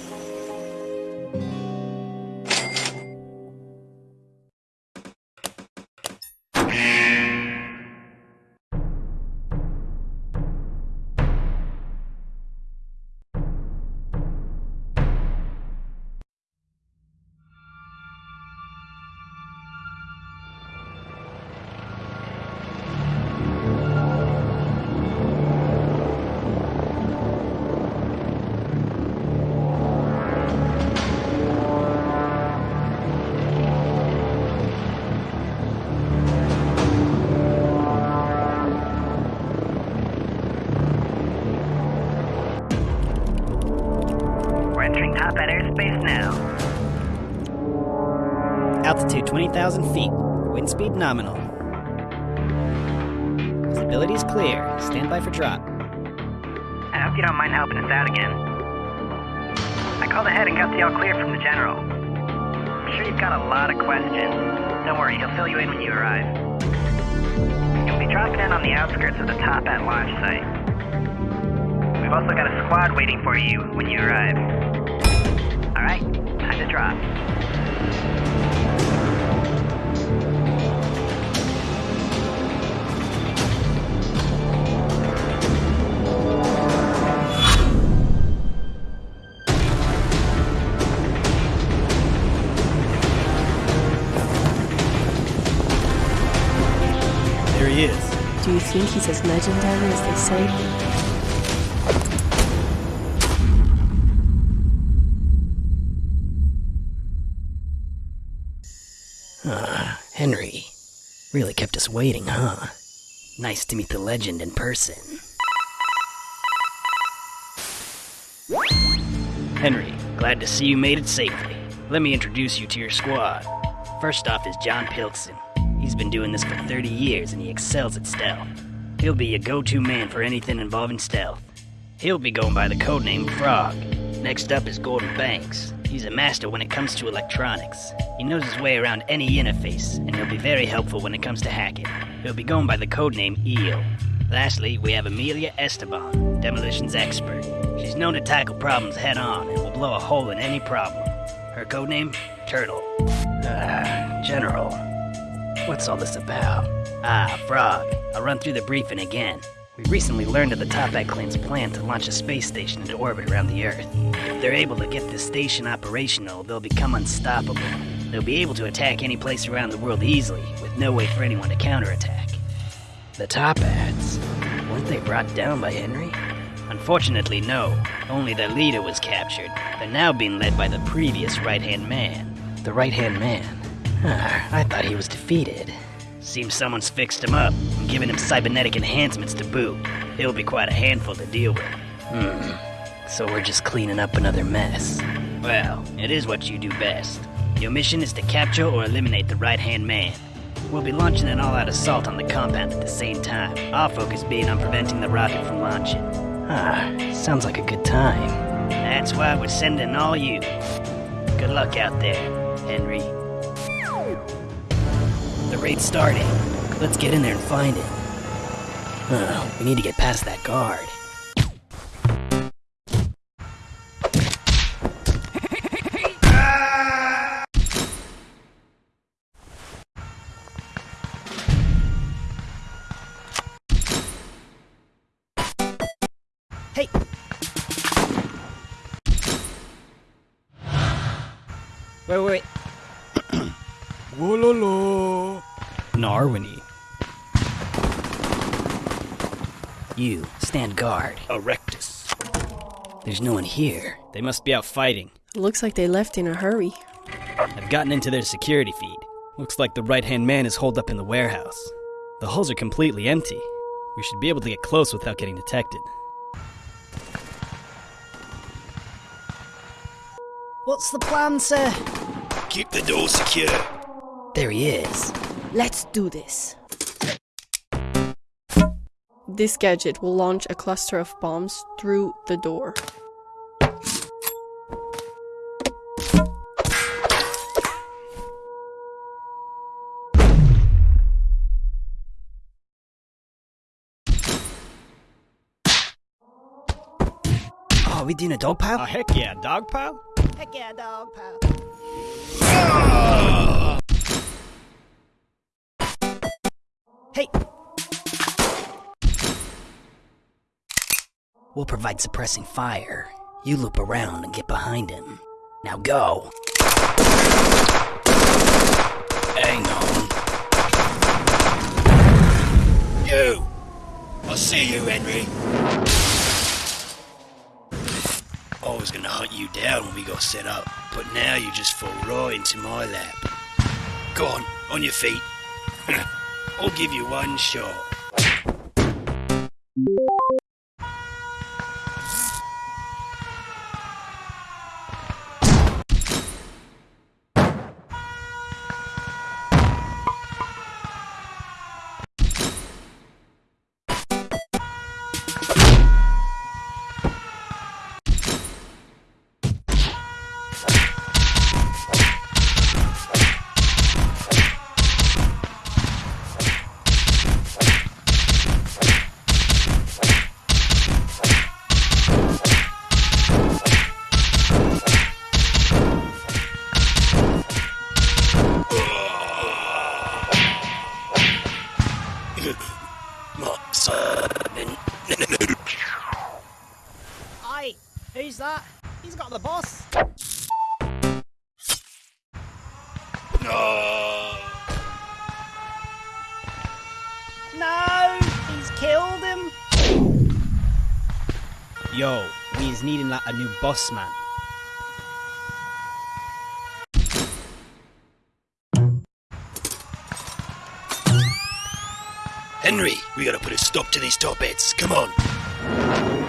Altitude 20,000 feet. Wind speed nominal. Visibility is clear. Stand by for drop. I hope you don't mind helping us out again. I called ahead and got the all clear from the general. I'm sure you've got a lot of questions. Don't worry, he'll fill you in when you arrive. You'll be dropping in on the outskirts of the Toppat launch site. We've also got a squad waiting for you when you arrive. Alright, time to drop. Think he's as legendary as they say? Ah, Henry. Really kept us waiting, huh? Nice to meet the legend in person. Henry, glad to see you made it safely. Let me introduce you to your squad. First off is John Pilson. He's been doing this for 30 years and he excels at stealth. He'll be your go to man for anything involving stealth. He'll be going by the codename Frog. Next up is Gordon Banks. He's a master when it comes to electronics. He knows his way around any interface, and he'll be very helpful when it comes to hacking. He'll be going by the codename Eel. Lastly, we have Amelia Esteban, demolitions expert. She's known to tackle problems head on and will blow a hole in any problem. Her codename? Turtle. Ah, General. What's all this about? Ah, Frog. I'll run through the briefing again. We recently learned of the Toppat clan's plan to launch a space station into orbit around the Earth. If they're able to get this station operational, they'll become unstoppable. They'll be able to attack any place around the world easily, with no way for anyone to counterattack. The Toppats? Weren't they brought down by Henry? Unfortunately, no. Only their leader was captured. They're now being led by the previous right hand man. The right hand man? Ah, I thought he was defeated. Seems someone's fixed him up and given him cybernetic enhancements to boot. It'll be quite a handful to deal with. Hmm. So we're just cleaning up another mess. Well, it is what you do best. Your mission is to capture or eliminate the right hand man. We'll be launching an all out assault on the compound at the same time, our focus being on preventing the rocket from launching. Ah, sounds like a good time. That's why we're sending all you. Good luck out there, Henry. The raid's starting. Let's get in there and find it. Uh, we need to get past that guard. Guard. Erectus. There's no one here. They must be out fighting. Looks like they left in a hurry. I've gotten into their security feed. Looks like the right hand man is holed up in the warehouse. The hulls are completely empty. We should be able to get close without getting detected. What's the plan, sir? Keep the door secure. There he is. Let's do this. This gadget will launch a cluster of bombs through the door. Oh, are we doing a dog pile? Oh, heck yeah, dog pile? Heck yeah, dog pal. Ah! Hey! We'll provide suppressing fire. You loop around and get behind him. Now go. Hang on. You! I'll see you, Henry. I was gonna hunt you down when we got set up, but now you just fall right into my lap. Go on, on your feet. I'll give you one shot. Who's that? He's got the boss. No! No, he's killed him. Yo, we is needing like a new boss man. Henry, we gotta put a stop to these Toppats. Come on.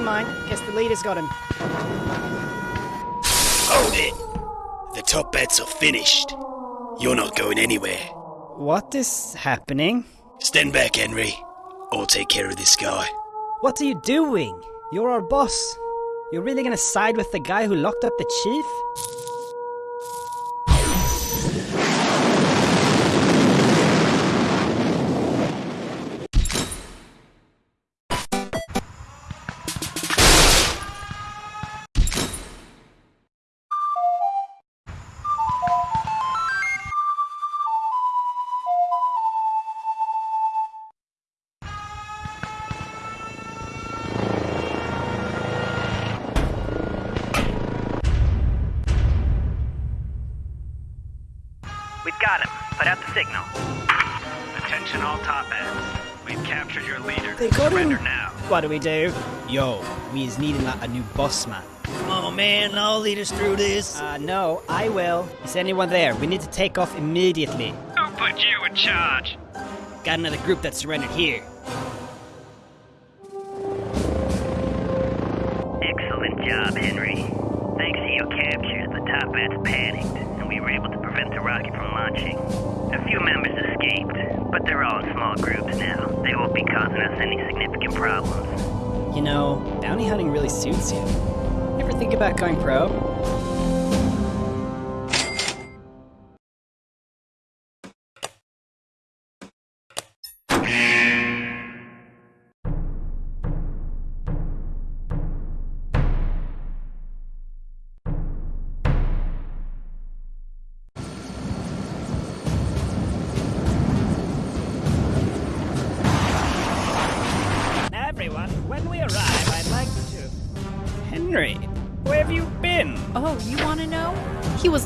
Never mind. Guess the leader's got him. Hold it! The Toppats are finished. You're not going anywhere. What is happening? Stand back, Henry. I'll take care of this guy. What are you doing? You're our boss. You're really gonna side with the guy who locked up the chief? What do we do? Yo, we is needing like a new boss man. Come on, man. I'll lead us through this. Uh, no, I will. Is anyone there? We need to take off immediately. Who put you in charge? Got another group that surrendered here.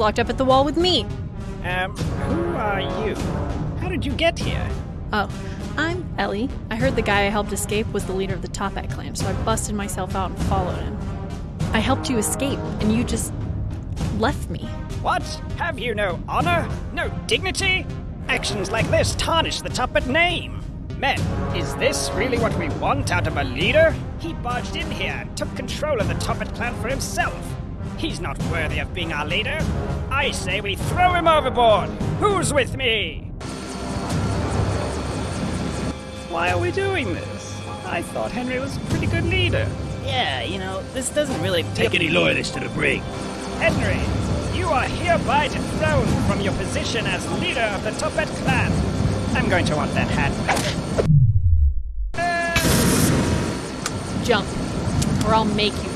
Locked up at the wall with me. Um, who are you? How did you get here? Oh, I'm Ellie. I heard the guy I helped escape was the leader of the Toppat clan, so I busted myself out and followed him. I helped you escape, and you just left me. What? Have you no honor? No dignity? Actions like this tarnish the Toppat name. Men, is this really what we want out of a leader? He barged in here and took control of the Toppat clan for himself. He's not worthy of being our leader. I say we throw him overboard. Who's with me? Why are we doing this? I thought Henry was a pretty good leader. Yeah, you know, this doesn't really Take any loyalists to the brig. Henry, you are hereby dethroned from your position as leader of the Toppat clan. I'm going to want that hat back. Jump. Or I'll make you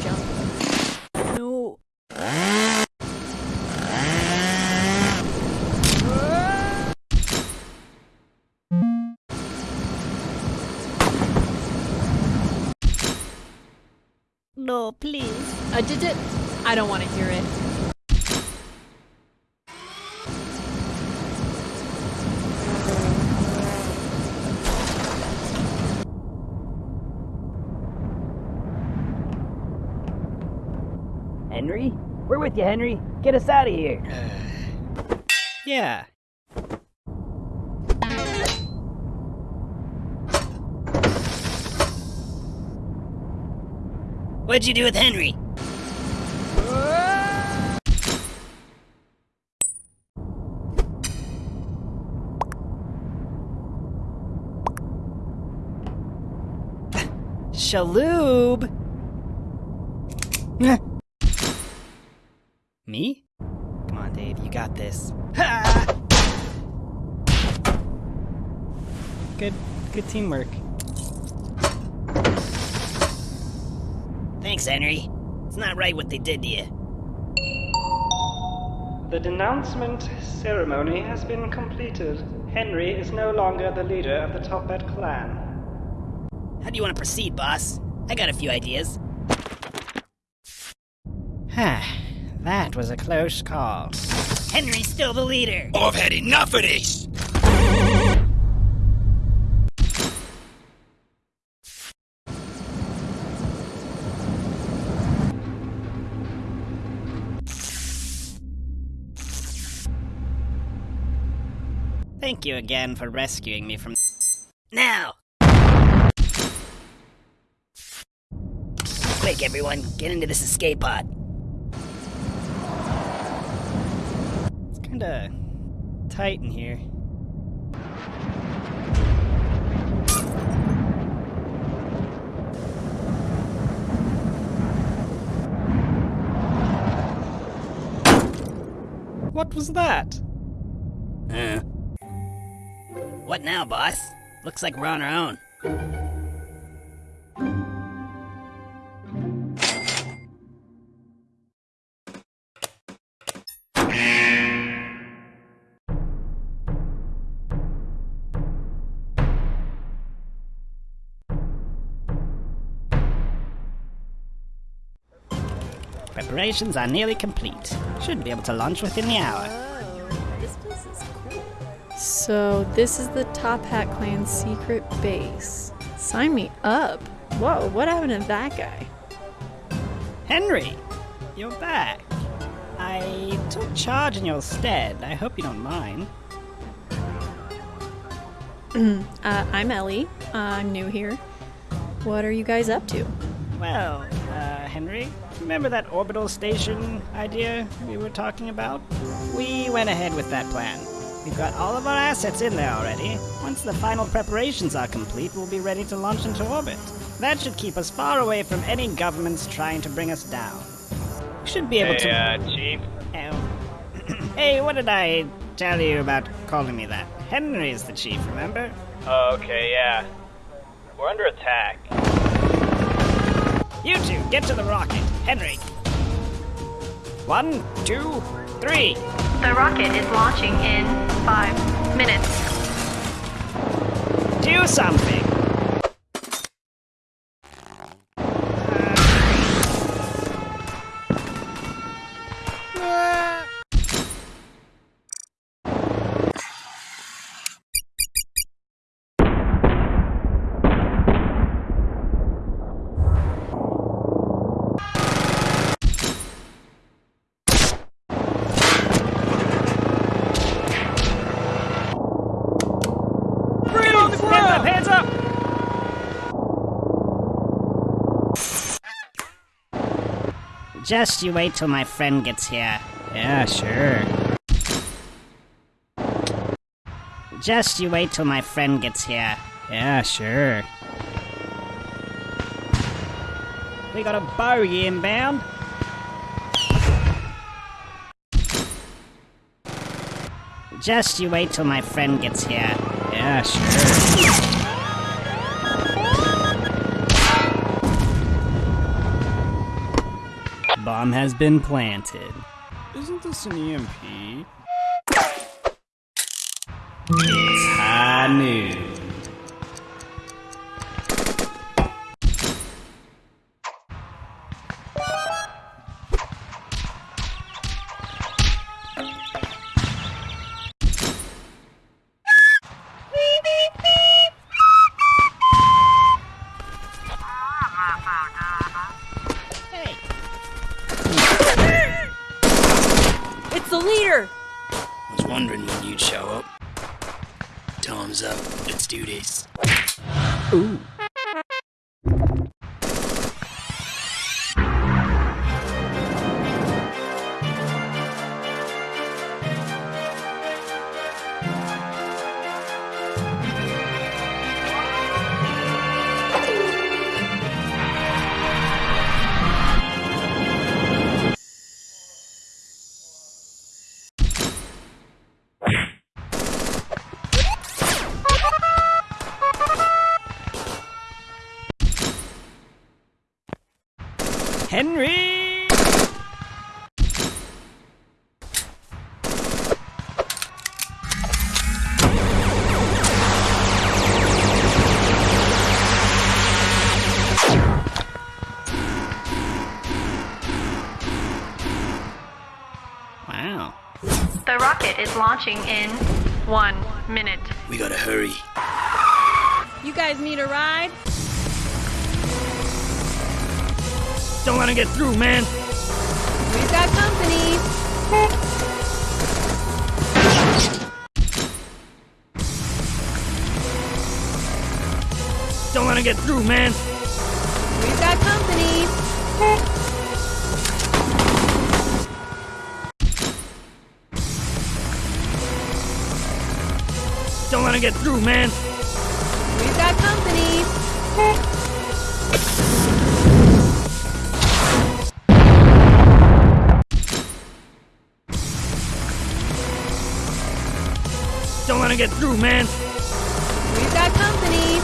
No, please. I did it. I don't want to hear it. Henry? We're with you, Henry. Get us out of here. Yeah. What'd you do with Henry? Shaloob! Me? Come on, Dave, you got this. Good, good teamwork. Thanks, Henry. It's not right what they did to you. The denouncement ceremony has been completed. Henry is no longer the leader of the Toppat clan. How do you want to proceed, boss? I got a few ideas. that was a close call. Henry's still the leader. I've had enough of this! Thank you again for rescuing me from. Now! Quick, everyone, get into this escape pod. It's kinda tight in here. What was that? Uh. What now, boss? Looks like we're on our own. Preparations are nearly complete. Should be able to launch within the hour. Cool. So, this is the Toppat Clan's secret base. Sign me up. Whoa, what happened to that guy? Henry, you're back. I took charge in your stead. I hope you don't mind. uh, I'm Ellie. I'm new here. What are you guys up to? Well, uh, Henry, remember that orbital station idea we were talking about? We went ahead with that plan. We've got all of our assets in there already. Once the final preparations are complete, we'll be ready to launch into orbit. That should keep us far away from any governments trying to bring us down. We should be able hey, to. uh, Chief? Oh. hey, what did I tell you about calling me that? Henry's the chief, remember? Oh, okay, yeah. We're under attack. You two, get to the rocket. Henry. One, two, three. The rocket is launching in five minutes. Do something. Just you wait till my friend gets here. Yeah, sure. Just you wait till my friend gets here. Yeah, sure. We got a bogey inbound. Just you wait till my friend gets here. Yeah, sure. Bomb has been planted. Isn't this an EMP? It's high noon. Launching in one minute. We gotta hurry. You guys need a ride? Don't let him get through, man. We've got company. Don't let him get through, man. Don't let him get through, man. We've got company. Don't let him get through, man. We've got company.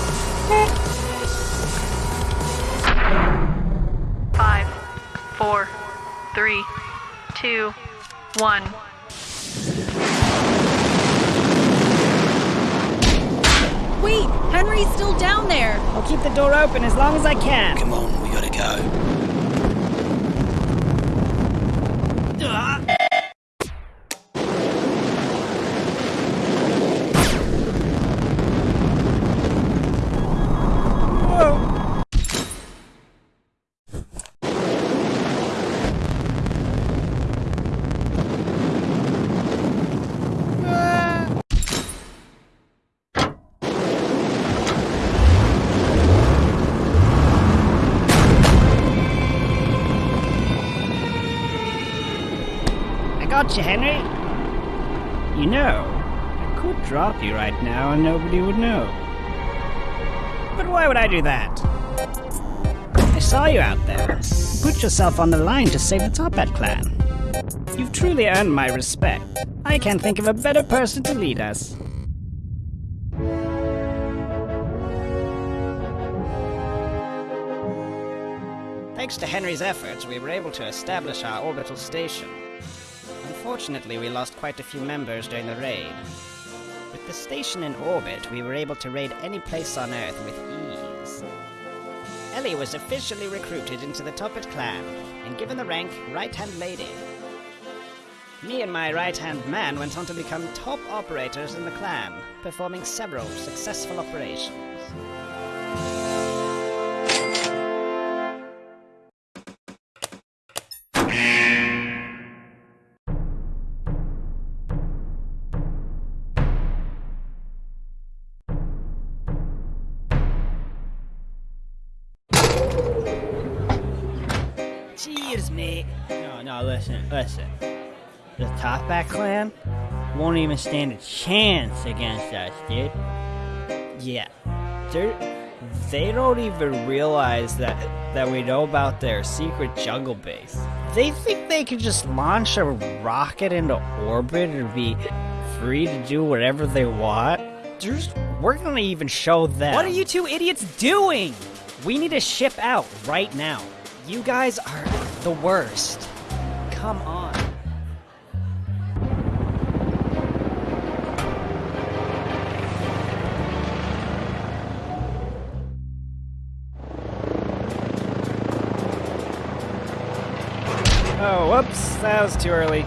Five, four, three, two, one. Wait, Henry's still down there. I'll keep the door open as long as I can. Come on, we gotta go. You, Henry. You know, I could drop you right now and nobody would know. But why would I do that? I saw you out there. Put yourself on the line to save the Toppat clan. You've truly earned my respect. I can't think of a better person to lead us. Thanks to Henry's efforts, we were able to establish our orbital station. Unfortunately, we lost quite a few members during the raid. With the station in orbit, we were able to raid any place on Earth with ease. Ellie was officially recruited into the Toppat clan and given the rank Right Hand Lady. Me and my right hand man went on to become top operators in the clan, performing several successful operations. No, no, listen, listen. The Toppat clan won't even stand a chance against us, dude. Yeah, they're, they don't even realize that that we know about their secret jungle base. They think they can just launch a rocket into orbit and be free to do whatever they want. There's, we're gonna even show them. What are you two idiots doing? We need to ship out right now. You guys are the worst. Come on. Oh, whoops, that was too early.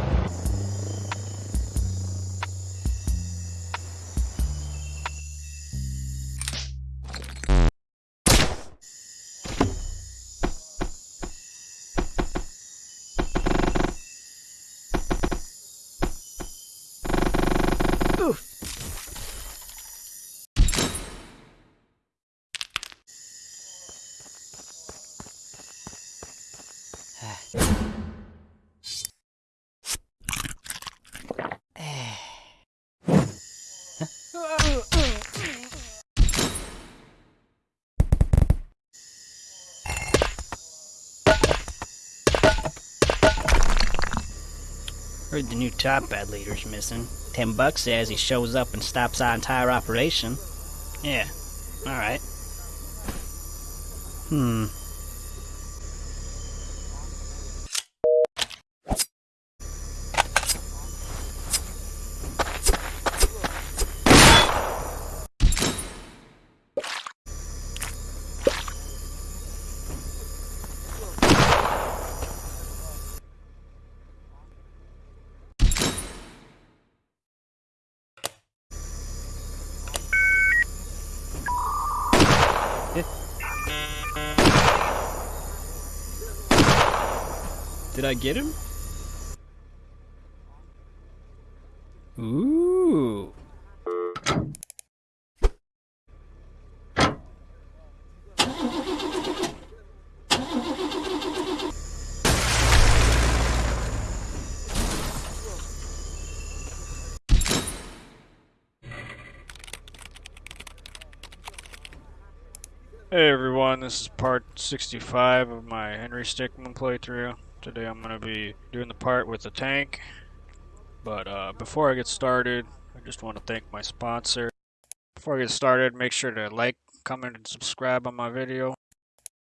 Heard the new Toppat leader's missing. Ten bucks says he shows up and stops our entire operation. Yeah, alright. Hmm. Did I get him? Ooh. Hey everyone, this is part 65 of my Henry Stickmin playthrough. Today I'm going to be doing the part with the tank. But uh, before I get started, I just want to thank my sponsor. Before I get started, make sure to like, comment, and subscribe on my video.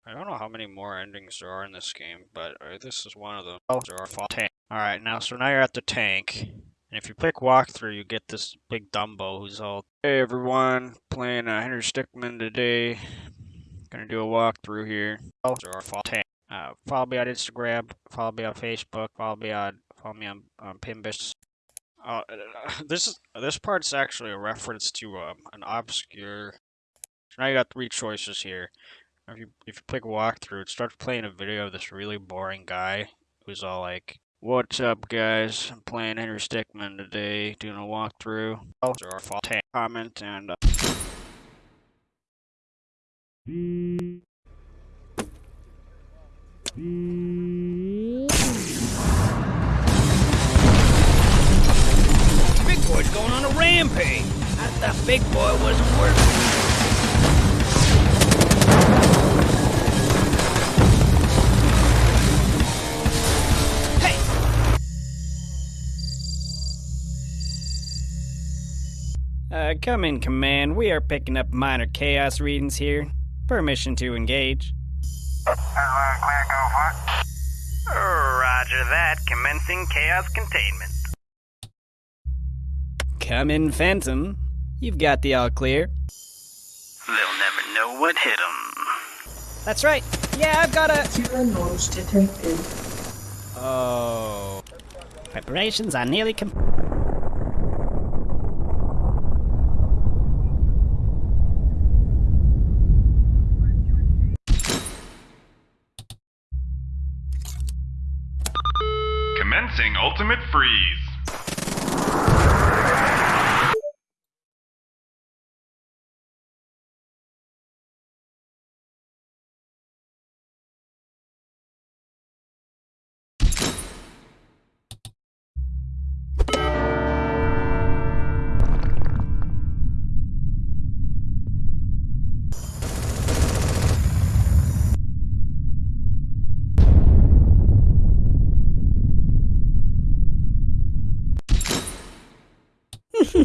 I don't know how many more endings there are in this game, but uh, this is one of them. Oh, there are tank. Alright, now so now you're at the tank. And if you click walkthrough, you get this big Dumbo who's all, Hey everyone, playing uh, Henry Stickmin today. Gonna do a walkthrough here. Oh, there are uh, follow me on Instagram, follow me on Facebook, follow me on follow me on, on Pimbus. Uh, this is this part's actually a reference to um, an obscure. So now you got three choices here. If you if you click walkthrough, it starts playing a video of this really boring guy who's all like, "What's up, guys? I'm playing Henry Stickmin today, doing a walkthrough." Oh, are comment and. Uh... Big boy's going on a rampage. I thought Big Boy wasn't working. Uh, come in, Command. We are picking up minor chaos readings here. Permission to engage. Roger that. Commencing chaos containment. Come in, Phantom. You've got the all clear. They'll never know what hit them. That's right. Yeah, I've got a. Zero noise detected. Oh. Preparations are nearly complete. Commencing ultimate freeze.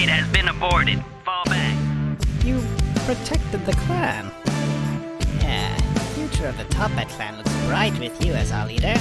Raid has been aborted. Fall back. You protected the clan. Yeah, the future of the Toppat clan looks bright with you as our leader.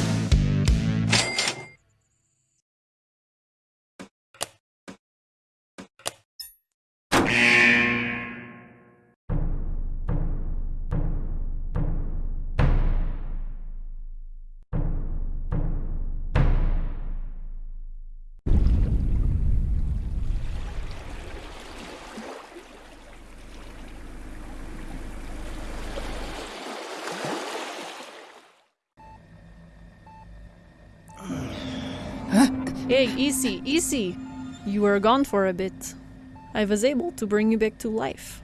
Easy, easy. You were gone for a bit. I was able to bring you back to life.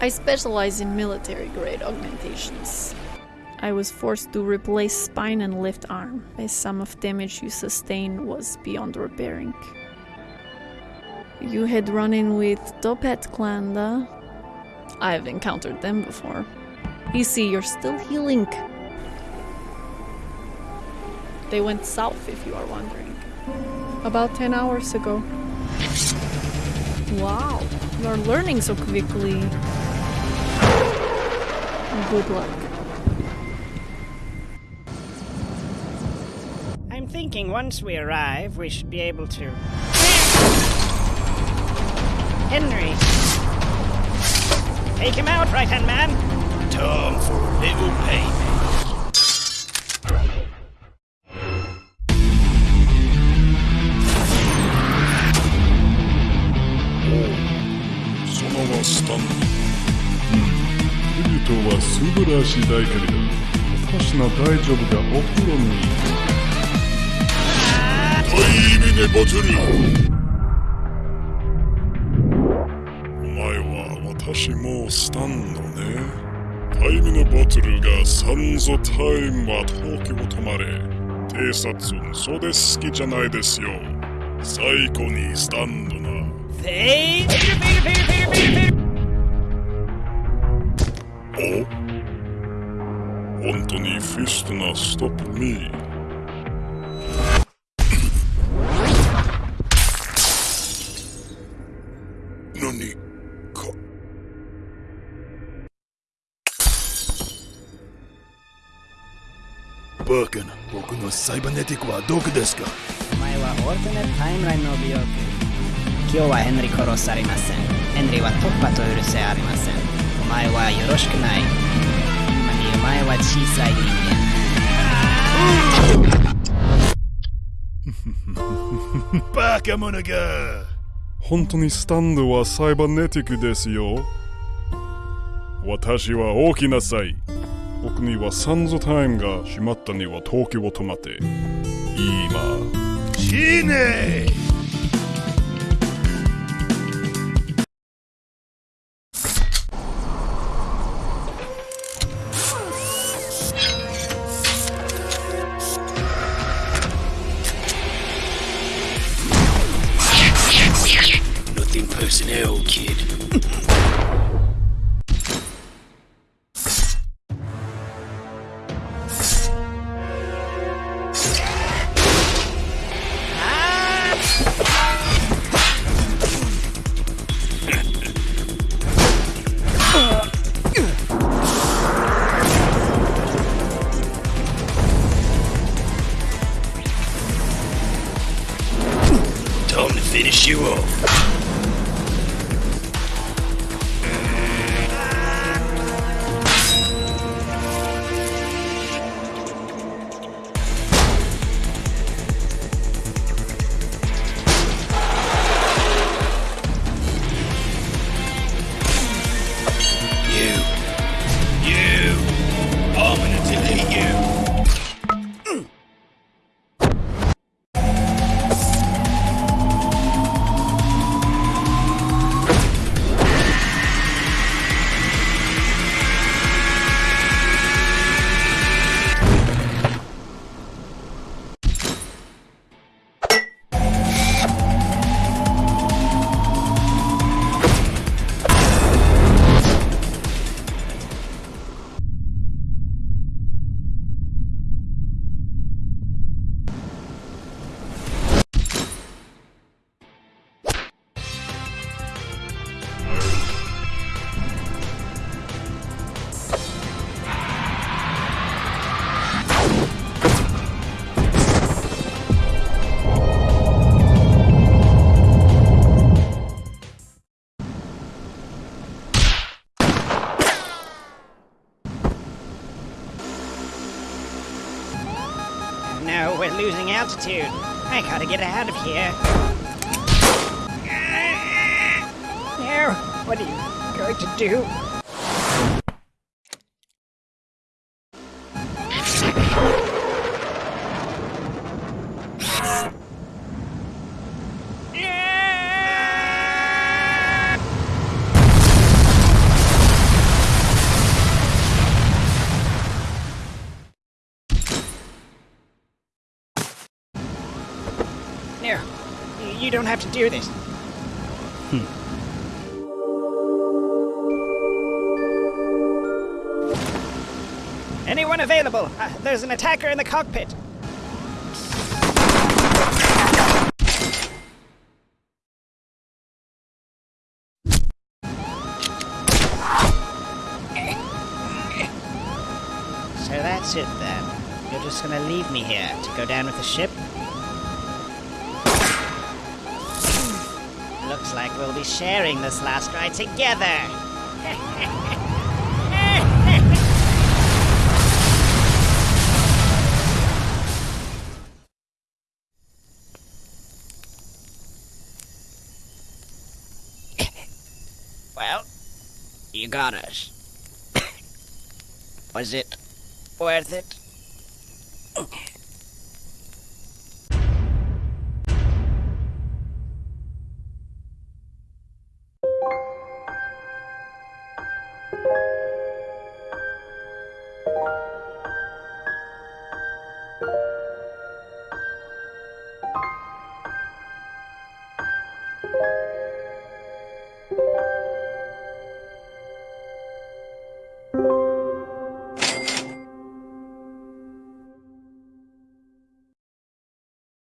I specialize in military grade augmentations. I was forced to replace spine and left arm, as some of damage you sustained was beyond repairing. You had run in with Toppat clan, da? I've encountered them before. You see, you're still healing. They went south, if you are wondering. About 10 hours ago. Wow, you're learning so quickly. Good luck. I'm thinking once we arrive, we should be able to. Henry! Take him out, right hand man! Time for a little payment. しいだけれど私の大丈夫だお風呂にタイミネボお前は私もスタンドね。タイミネボトルがサンゾタイムは東京止まれ。偵察それ好きじゃないですよ。最高にスタンドな。Peter, Peter! お本当にフィストなストップミー何か。バカな僕のサイバネティックはどこですか？お前はオルテネタイムラインの美容区今日はヘンリー殺されません。ヘンリーは突破と許せありません。お前はよろしくない。前は小さい人間。バカ者が。本当にスタンドはサイバネティックですよ。私は大きなさい。僕にはサンズタイムが閉まったには東京を止まって。今。死ね altitude. I gotta get out of here. No, what are you going to do? To do this. Anyone available? Uh, there's an attacker in the cockpit. So that's it then. You're just gonna leave me here to go down with the ship? We'll be sharing this last ride together. Well, you got us. Was it worth it?